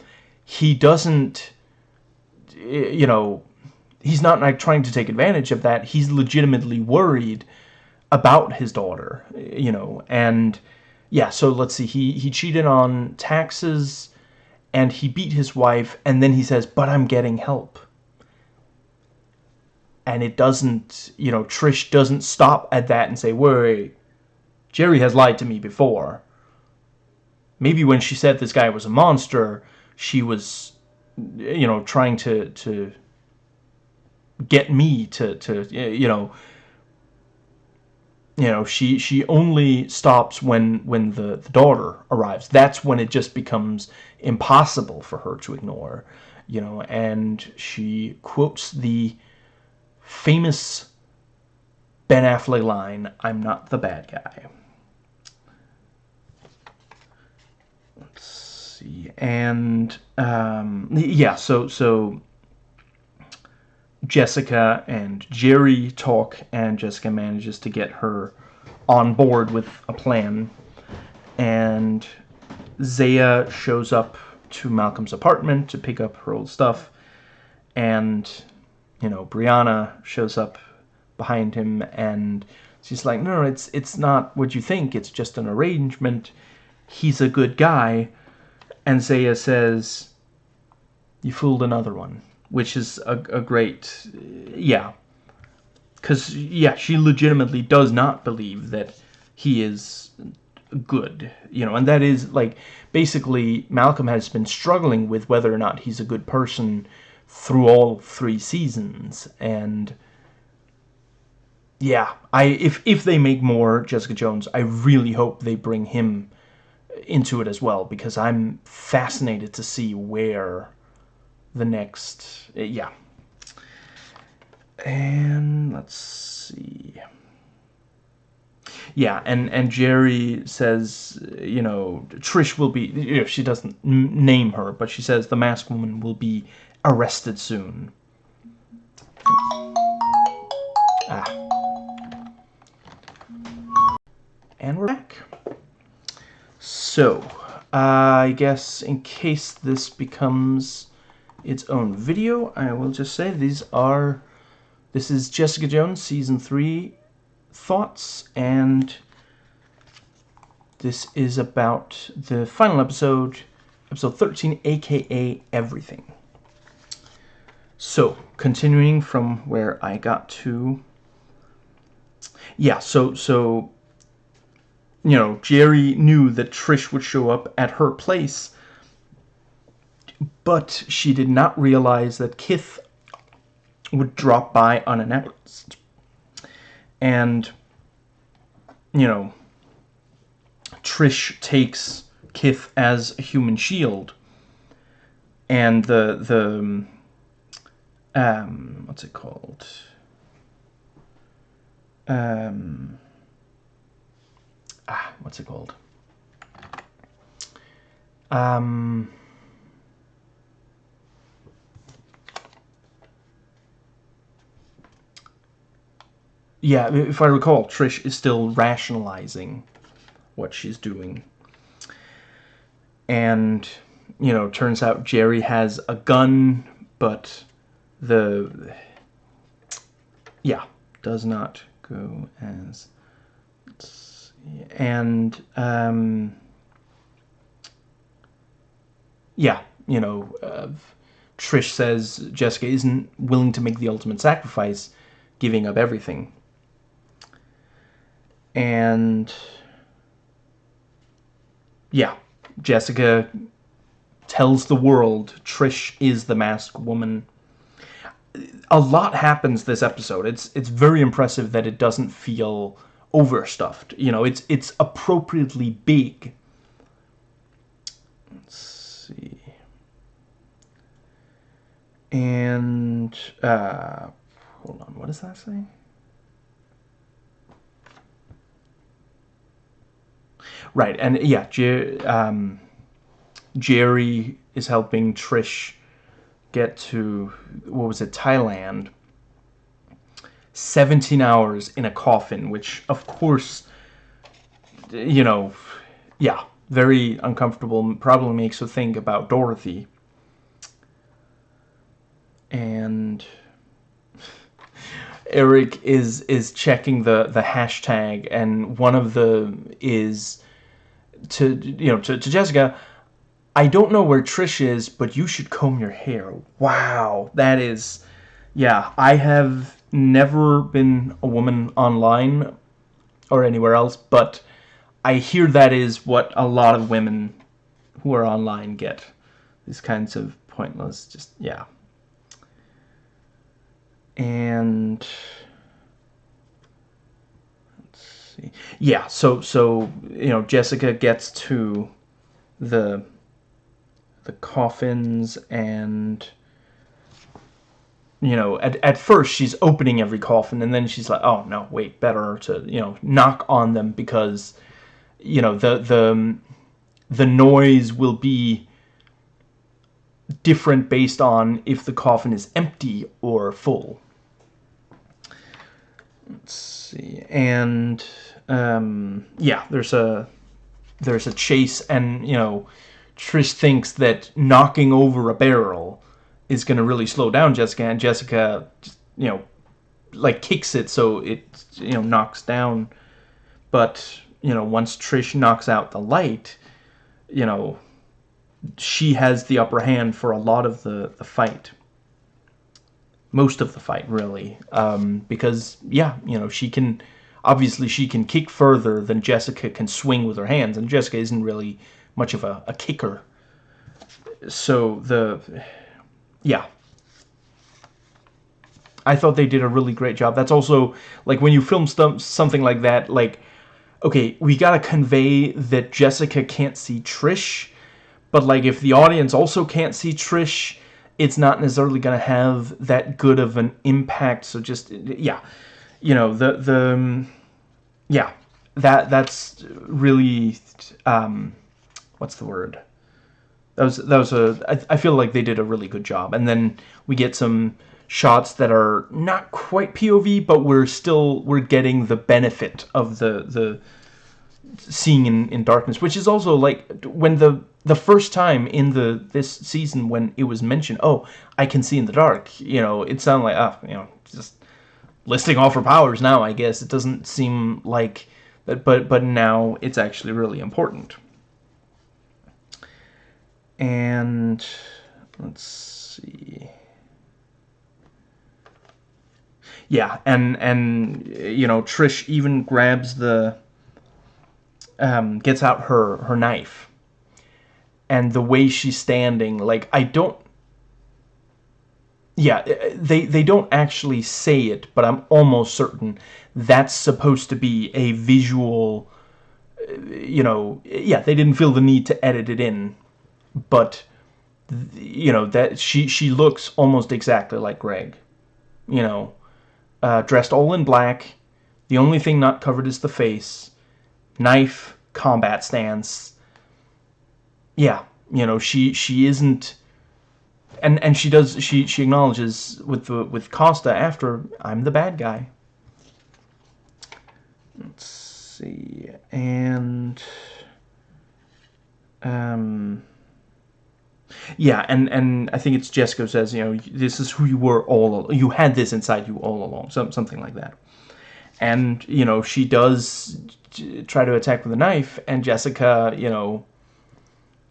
he doesn't you know he's not like trying to take advantage of that. He's legitimately worried about his daughter, you know, and yeah, so let's see. He he cheated on taxes and he beat his wife and then he says, "But I'm getting help." And it doesn't, you know, Trish doesn't stop at that and say, "Wait, Jeri has lied to me before." Maybe when she said this guy was a monster, she was you know, trying to to get me to to you know you know she she only stops when when the, the daughter arrives. That's when it just becomes impossible for her to ignore you know and she quotes the famous Ben Affleck line I'm not the bad guy see and um, yeah so so Jessica and Jeri talk, and Jessica manages to get her on board with a plan. And Zaya shows up to Malcolm's apartment to pick up her old stuff. And, you know, Brianna shows up behind him and she's like, no, it's, it's not what you think. It's just an arrangement. He's a good guy. And Zaya says, you fooled another one which is a, a great, yeah. Because, yeah, she legitimately does not believe that he is good, you know, and that is, like, basically, Malcolm has been struggling with whether or not he's a good person through all three seasons, and yeah, I if if they make more Jessica Jones, I really hope they bring him into it as well because I'm fascinated to see where the next, uh, yeah. And let's see. Yeah, and and Jeri says, you know, Trish will be. You know, she doesn't name her, but she says the masked woman will be arrested soon. Ah. And we're back. So, uh, I guess in case this becomes its own video. I will just say these are, this is Jessica Jones Season 3 thoughts, and this is about the final episode, episode 13, aka Everything. So, continuing from where I got to, yeah, so, so, you know, Jeri knew that Trish would show up at her place but she did not realize that Kith would drop by unannounced. And, you know, Trish takes Kith as a human shield. And the, the, um, what's it called? Um, ah, what's it called? Um, yeah, if I recall, Trish is still rationalizing what she's doing. And, you know, turns out Jeri has a gun, but the... Yeah, does not go as... And, um... Yeah, you know, uh, Trish says Jessica isn't willing to make the ultimate sacrifice, giving up everything and yeah, Jessica tells the world Trish is the masked woman. A lot happens this episode. It's it's very impressive that it doesn't feel overstuffed. You know, it's it's appropriately big. Let's see. And uh hold on, what does that say? Right, and yeah, Jer um, Jeri is helping Trish get to what was it, Thailand. 17 hours in a coffin, which of course, you know, yeah, very uncomfortable. Probably makes you think about Dorothy. And Erik is is checking the the hashtag, and one of the is to you know to, to Jessica. I don't know where Trish is, but you should comb your hair. Wow, that is, yeah. I have never been a woman online or anywhere else, but I hear that is what a lot of women who are online get. These kinds of pointless, just, yeah. And let's see. Yeah, so so you know, Jessica gets to the the coffins and you know, at, at first she's opening every coffin and then she's like, oh no, wait, better to, you know, knock on them because, you know, the, the, the noise will be different based on if the coffin is empty or full. Let's see, and, um, yeah, there's a, there's a chase and, you know, Trish thinks that knocking over a barrel is going to really slow down Jessica, and Jessica, you know, like kicks it so it, you know, knocks down. But, you know, once Trish knocks out the light, you know, she has the upper hand for a lot of the, the fight. Most of the fight, really. Um, because, yeah, you know, she can, obviously she can kick further than Jessica can swing with her hands, and Jessica isn't really much of a, a kicker. So the yeah. I thought they did a really great job. That's also, like, when you film st something like that, like, okay, we gotta convey that Jessica can't see Trish, but, like, if the audience also can't see Trish, it's not necessarily gonna have that good of an impact, so just, yeah. You know, the, the, um, yeah, that, that's really, um, what's the word? That was that was a I, I feel like they did a really good job. And then we get some shots that are not quite POV but we're still we're getting the benefit of the the seeing in, in darkness which is also like when the the first time in the this season when it was mentioned oh I can see in the dark you know it sounded like ah you know just listing off her powers now I guess. It doesn't seem like that but but now it's actually really important and let's see. Yeah, and and you know Trish even grabs the um, gets out her her knife, and the way she's standing, like I don't. Yeah, they they don't actually say it, but I'm almost certain that's supposed to be a visual. You know, yeah, they didn't feel the need to edit it in but you know that she she looks almost exactly like Greg. You know, uh, dressed all in black. The only thing not covered is the face. Knife, combat stance. Yeah, you know she she isn't. And and she does she she acknowledges with the with Costa after I'm the bad guy. Let's see and um yeah, and and I think it's Jessica says, you know, this is who you were all. You had this inside you all along, some something like that. And you know, she does try to attack with a knife, and Jessica, you know,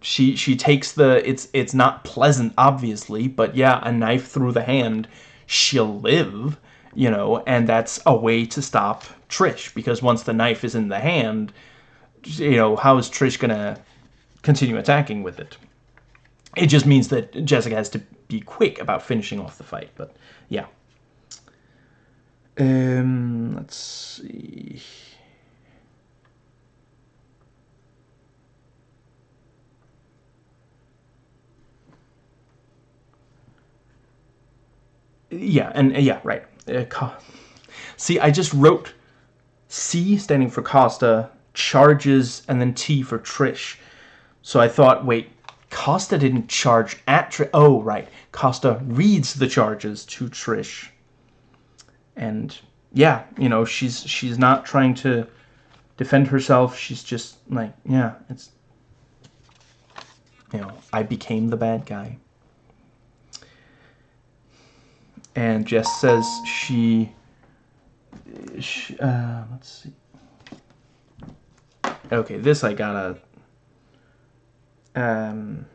she she takes the. It's it's not pleasant, obviously, but yeah, a knife through the hand, she'll live. You know, and that's a way to stop Trish because once the knife is in the hand, you know, how is Trish gonna continue attacking with it? It just means that Jessica has to be quick about finishing off the fight, but yeah. Um, let's see. Yeah, and yeah, right. uh, see, I just wrote C standing for Costa, charges, and then T for Trish. So I thought, wait, Costa didn't charge at Trish. Oh, right. Costa reads the charges to Trish. And yeah, you know, she's she's not trying to defend herself. She's just like, yeah, it's you know, I became the bad guy. And Jess says she, she uh, let's see. Okay, this I gotta um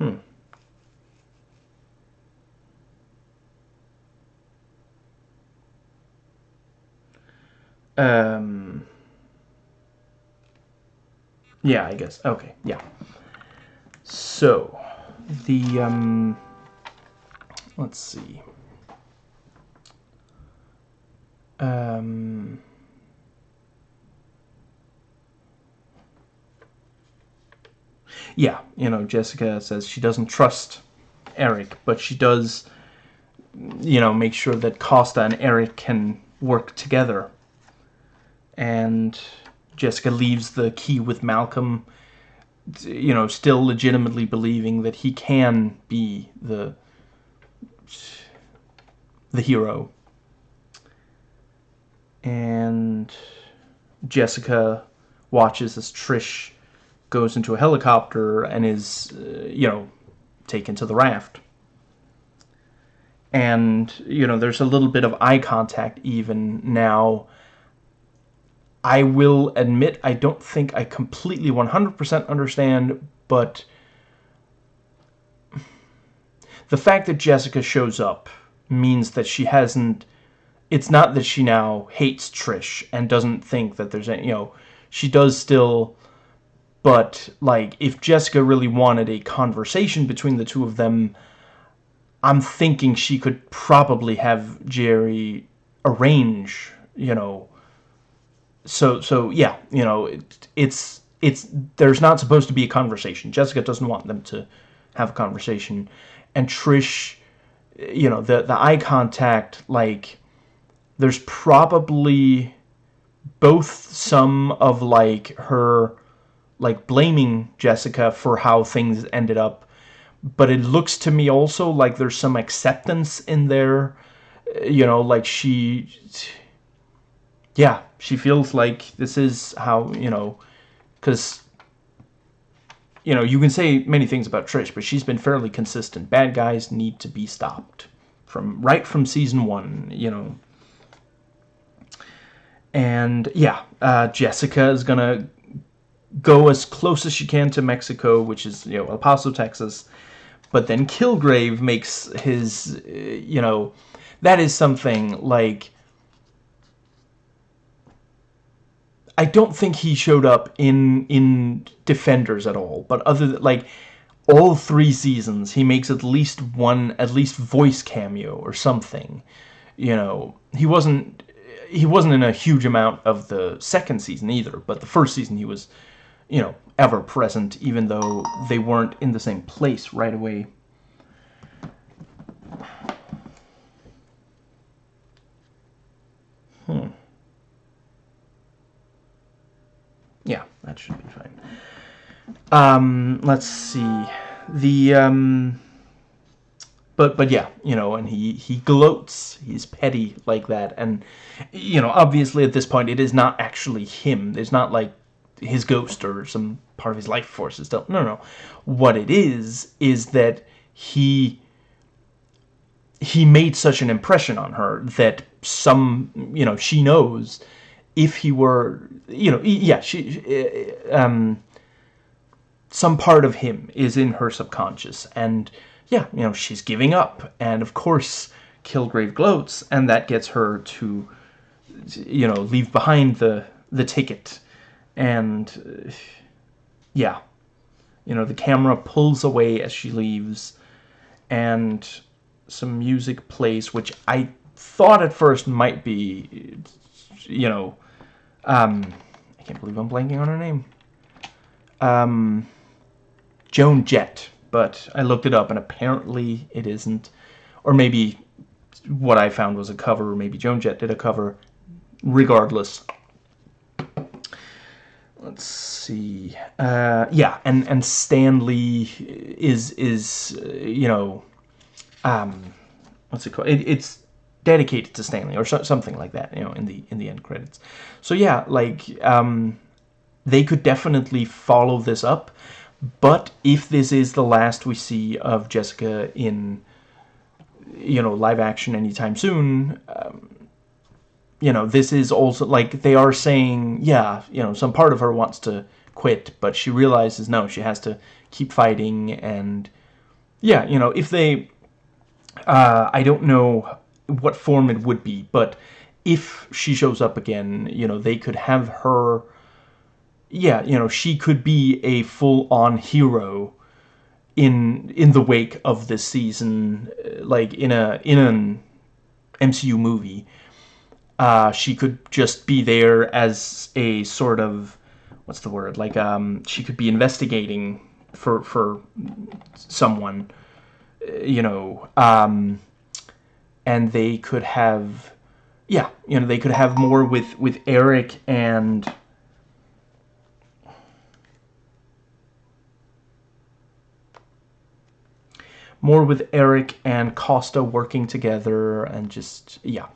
Hmm. Um, yeah, I guess. Okay, yeah. So, the, um, let's see. Um, yeah, you know, Jessica says she doesn't trust Erik, but she does, you know, make sure that Costa and Erik can work together and Jessica leaves the key with Malcolm, you know, still legitimately believing that he can be the the hero. And Jessica watches as Trish goes into a helicopter and is, uh, you know, taken to the raft. And, you know, there's a little bit of eye contact even now I will admit I don't think I completely 100% understand, but the fact that Jessica shows up means that she hasn't it's not that she now hates Trish and doesn't think that there's any, you know, she does still but like if Jessica really wanted a conversation between the two of them I'm thinking she could probably have Jeri arrange, you know, so so yeah, you know, it, it's it's there's not supposed to be a conversation. Jessica doesn't want them to have a conversation, and Trish, you know, the the eye contact like there's probably both some of like her like blaming Jessica for how things ended up but it looks to me also like there's some acceptance in there uh, you know like she yeah, she feels like this is how, you know, because, you know, you can say many things about Trish, but she's been fairly consistent. Bad guys need to be stopped from right from season one, you know. And yeah, uh, Jessica is gonna go as close as she can to Mexico, which is you know El Paso, Texas. But then Kilgrave makes his, uh, you know, that is something like I don't think he showed up in in Defenders at all. But other than, like all three seasons, he makes at least one at least voice cameo or something. You know, he wasn't he wasn't in a huge amount of the second season either. But the first season he was, you know, ever present, even though they weren't in the same place right away. Hmm. Yeah, that should be fine. Um, let's see. The, um, but, but yeah, you know, and he, he gloats, he's petty like that, and, you know, obviously at this point it is not actually him, it's not like his ghost or some part of his life force is still, no, no, what it is, is that he, he made such an impression on her that some, you know, she knows if he were, you know, yeah, she, um, some part of him is in her subconscious, and yeah, you know, she's giving up, and of course, Kilgrave gloats, and that gets her to, you know, leave behind the the ticket, and uh, yeah, you know, the camera pulls away as she leaves, and some music plays, which I thought at first might be you know, um, I can't believe I'm blanking on her name. Um, Joan Jett, but I looked it up and apparently it isn't. Or maybe what I found was a cover, or maybe Joan Jett did a cover. Regardless. Let's see. Uh, yeah, and and Stan Lee is is uh, you know, um, what's it called? It, it's dedicated to Stan Lee or so, something like that. You know, in the in the end credits. So yeah, like um, they could definitely follow this up. But if this is the last we see of Jessica in, you know, live action anytime soon, um, you know, this is also, like, they are saying, yeah, you know, some part of her wants to quit, but she realizes, no, she has to keep fighting, and, yeah, you know, if they, uh, I don't know what form it would be, but if she shows up again, you know, they could have her yeah, you know, she could be a full-on hero in in the wake of this season, uh, like in a in an MCU movie. Uh, she could just be there as a sort of what's the word? Like um, she could be investigating for for someone, uh, you know, um, and they could have, yeah, you know, they could have more with with Erik and more with Erik and Costa working together and just, yeah.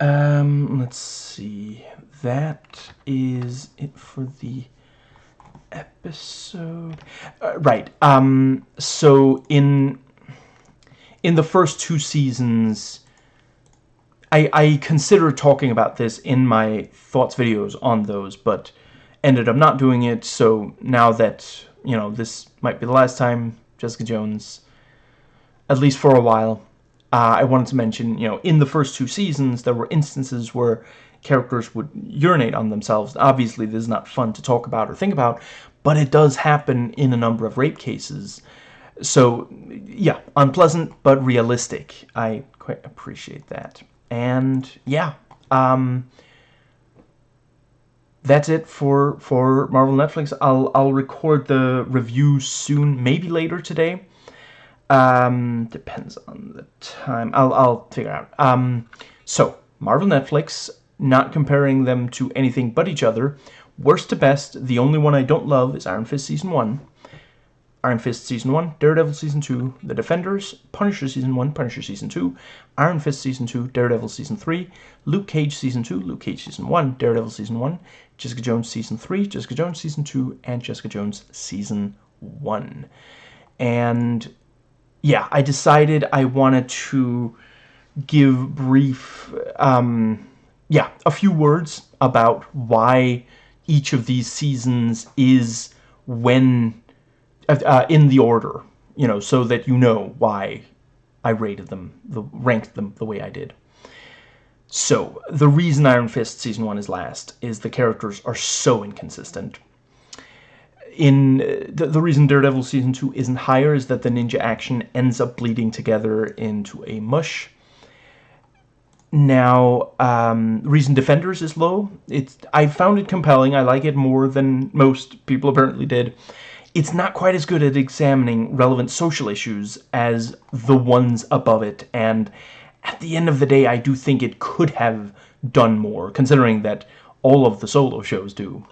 Um, let's see. That is it for the episode. Uh, right. Um, so in in the first two seasons, I, I consider talking about this in my thoughts videos on those, but ended up not doing it. So now that, you know, this might be the last time Jessica Jones, at least for a while. Uh, I wanted to mention, you know, in the first two seasons, there were instances where characters would urinate on themselves. Obviously, this is not fun to talk about or think about, but it does happen in a number of rape cases. So, yeah, unpleasant, but realistic. I quite appreciate that. And, yeah, um, that's it for for Marvel Netflix. I'll I'll record the review soon, maybe later today. Um, depends on the time. I'll I'll figure out. Um, so Marvel Netflix, not comparing them to anything but each other. Worst to best, the only one I don't love is Iron Fist season one. Iron Fist Season 1, Daredevil Season 2, The Defenders, Punisher Season 1, Punisher Season 2, Iron Fist Season 2, Daredevil Season 3, Luke Cage Season 2, Luke Cage Season 1, Daredevil Season 1, Jessica Jones Season 3, Jessica Jones Season 2, and Jessica Jones Season 1. And yeah, I decided I wanted to give brief, um, yeah, a few words about why each of these seasons is when uh, in the order, you know, so that you know why I rated them, the, ranked them the way I did. So, the reason Iron Fist Season 1 is last is the characters are so inconsistent. In uh, the, the reason Daredevil Season 2 isn't higher is that the ninja action ends up bleeding together into a mush. Now, um, reason Defenders is low. It's I found it compelling. I like it more than most people apparently did it's not quite as good at examining relevant social issues as the ones above it, and at the end of the day, I do think it could have done more, considering that all of the solo shows do.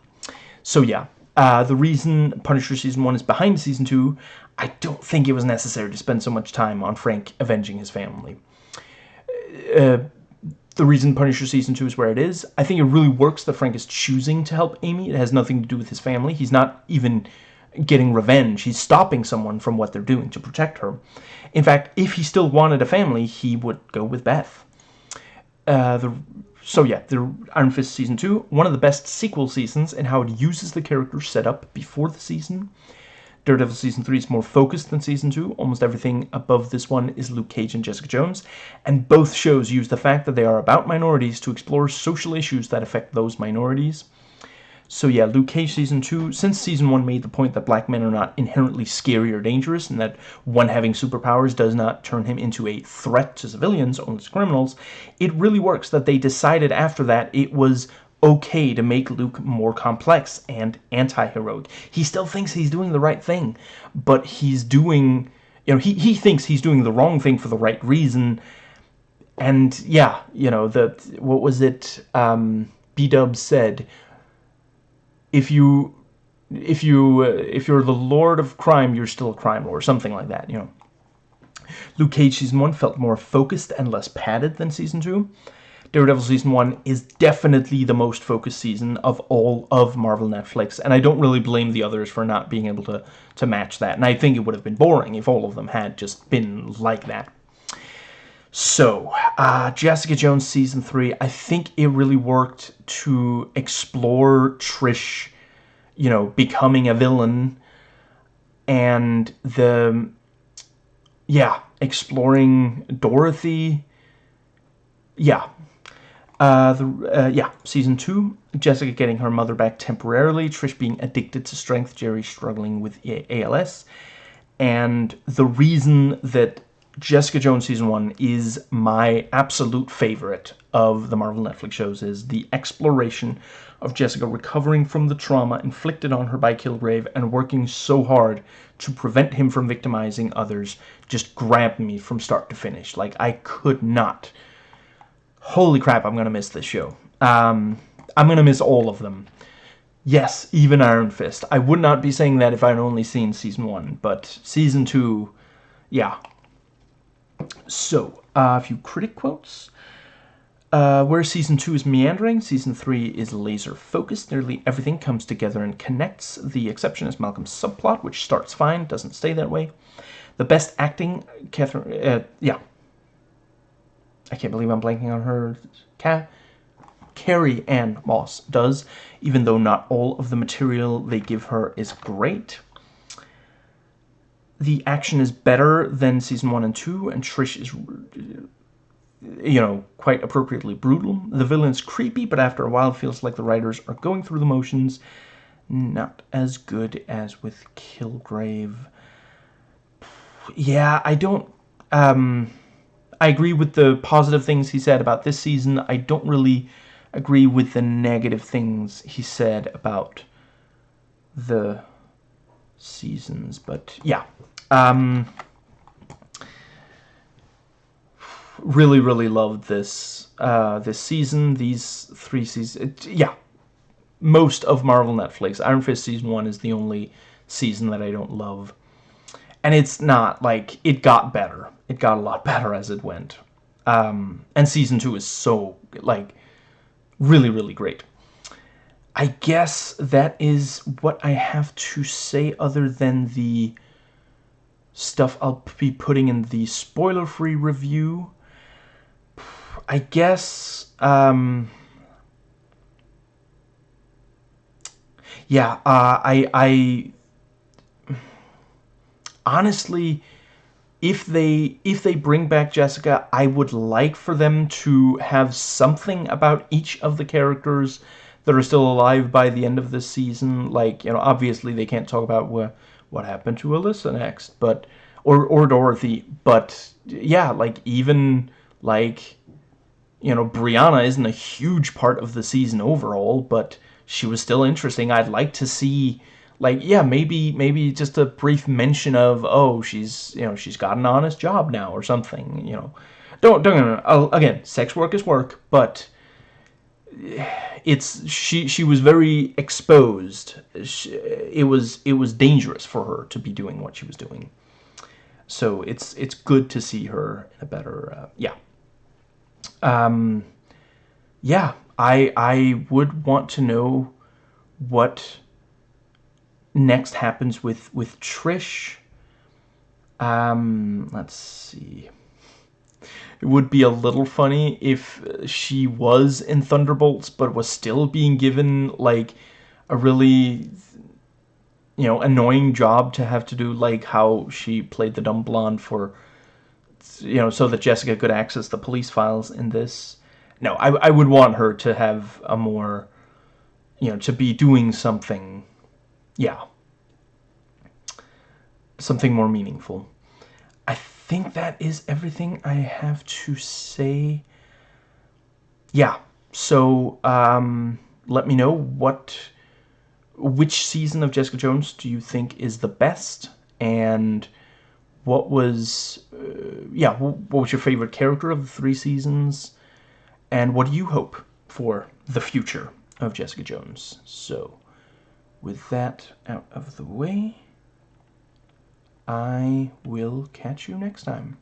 So yeah, uh, the reason Punisher Season 1 is behind Season 2, I don't think it was necessary to spend so much time on Frank avenging his family. Uh, the reason Punisher Season 2 is where it is, I think it really works that Frank is choosing to help Amy. It has nothing to do with his family. He's not even getting revenge. He's stopping someone from what they're doing to protect her. In fact, if he still wanted a family, he would go with Beth. Uh, the, so yeah, the Iron Fist Season 2, one of the best sequel seasons in how it uses the characters set up before the season. Daredevil Season 3 is more focused than Season 2. Almost everything above this one is Luke Cage and Jessica Jones. And both shows use the fact that they are about minorities to explore social issues that affect those minorities. So yeah, Luke Cage Season 2, since Season 1 made the point that black men are not inherently scary or dangerous, and that one having superpowers does not turn him into a threat to civilians, only to criminals, it really works that they decided after that it was okay to make Luke more complex and anti-heroic. He still thinks he's doing the right thing, but he's doing, you know, he, he thinks he's doing the wrong thing for the right reason. And yeah, you know, the, what was it, um, B-Dub said, if you, if you, uh, if you're the lord of crime, you're still a crime lord, something like that, you know. Luke Cage Season 1 felt more focused and less padded than Season 2. Daredevil Season 1 is definitely the most focused season of all of Marvel Netflix, and I don't really blame the others for not being able to, to match that. And I think it would have been boring if all of them had just been like that. So, uh, Jessica Jones Season 3, I think it really worked to explore Trish, you know, becoming a villain, and the, yeah, exploring Dorothy, yeah, uh, the, uh, yeah, season two, Jessica getting her mother back temporarily, Trish being addicted to strength, Jeri struggling with ALS, and the reason that Jessica Jones season one is my absolute favorite of the Marvel Netflix shows is the exploration of Jessica recovering from the trauma inflicted on her by Kilgrave and working so hard to prevent him from victimizing others just grabbed me from start to finish. Like, I could not holy crap, I'm going to miss this show. Um, I'm going to miss all of them. Yes, even Iron Fist. I would not be saying that if I'd only seen Season 1, but Season 2, yeah. So, uh, a few critic quotes. Uh, where Season 2 is meandering, Season 3 is laser-focused. Nearly everything comes together and connects. The exception is Malcolm's subplot, which starts fine, doesn't stay that way. The best acting, Catherine, uh, yeah, I can't believe I'm blanking on her. Ca Carrie-Anne Moss does, even though not all of the material they give her is great. The action is better than season 1 and 2, and Trish is, you know, quite appropriately brutal. The villain's creepy, but after a while it feels like the writers are going through the motions. Not as good as with Kilgrave. Yeah, I don't... Um, I agree with the positive things he said about this season. I don't really agree with the negative things he said about the seasons. But yeah, um, really, really loved this uh, this season. These three seasons, yeah, most of Marvel Netflix. Iron Fist season one is the only season that I don't love and it's not like it got better it got a lot better as it went um, and season two is so like really really great I guess that is what I have to say other than the stuff I'll be putting in the spoiler-free review. I guess, um, yeah, uh, I, I honestly, if they if they bring back Jessica, I would like for them to have something about each of the characters that are still alive by the end of this season. Like, you know, obviously they can't talk about what what happened to Alisa next, but or or Dorothy, but yeah, like even like you know, Brianna isn't a huge part of the season overall, but she was still interesting. I'd like to see like yeah maybe maybe just a brief mention of oh she's you know she's got an honest job now or something you know don't don't again sex work is work but it's she she was very exposed she, it was it was dangerous for her to be doing what she was doing so it's it's good to see her in a better uh, yeah um yeah i i would want to know what next happens with with Trish. Um, let's see. It would be a little funny if she was in Thunderbolts, but was still being given like a really you know annoying job to have to do, like how she played the dumb blonde for you know so that Jessica could access the police files in this. No, I I would want her to have a more you know to be doing something yeah. Something more meaningful. Think that is everything I have to say. Yeah, so, um, let me know what which season of Jessica Jones do you think is the best? And what was uh, yeah what was your favorite character of the three seasons? And what do you hope for the future of Jessica Jones? So with that out of the way I will catch you next time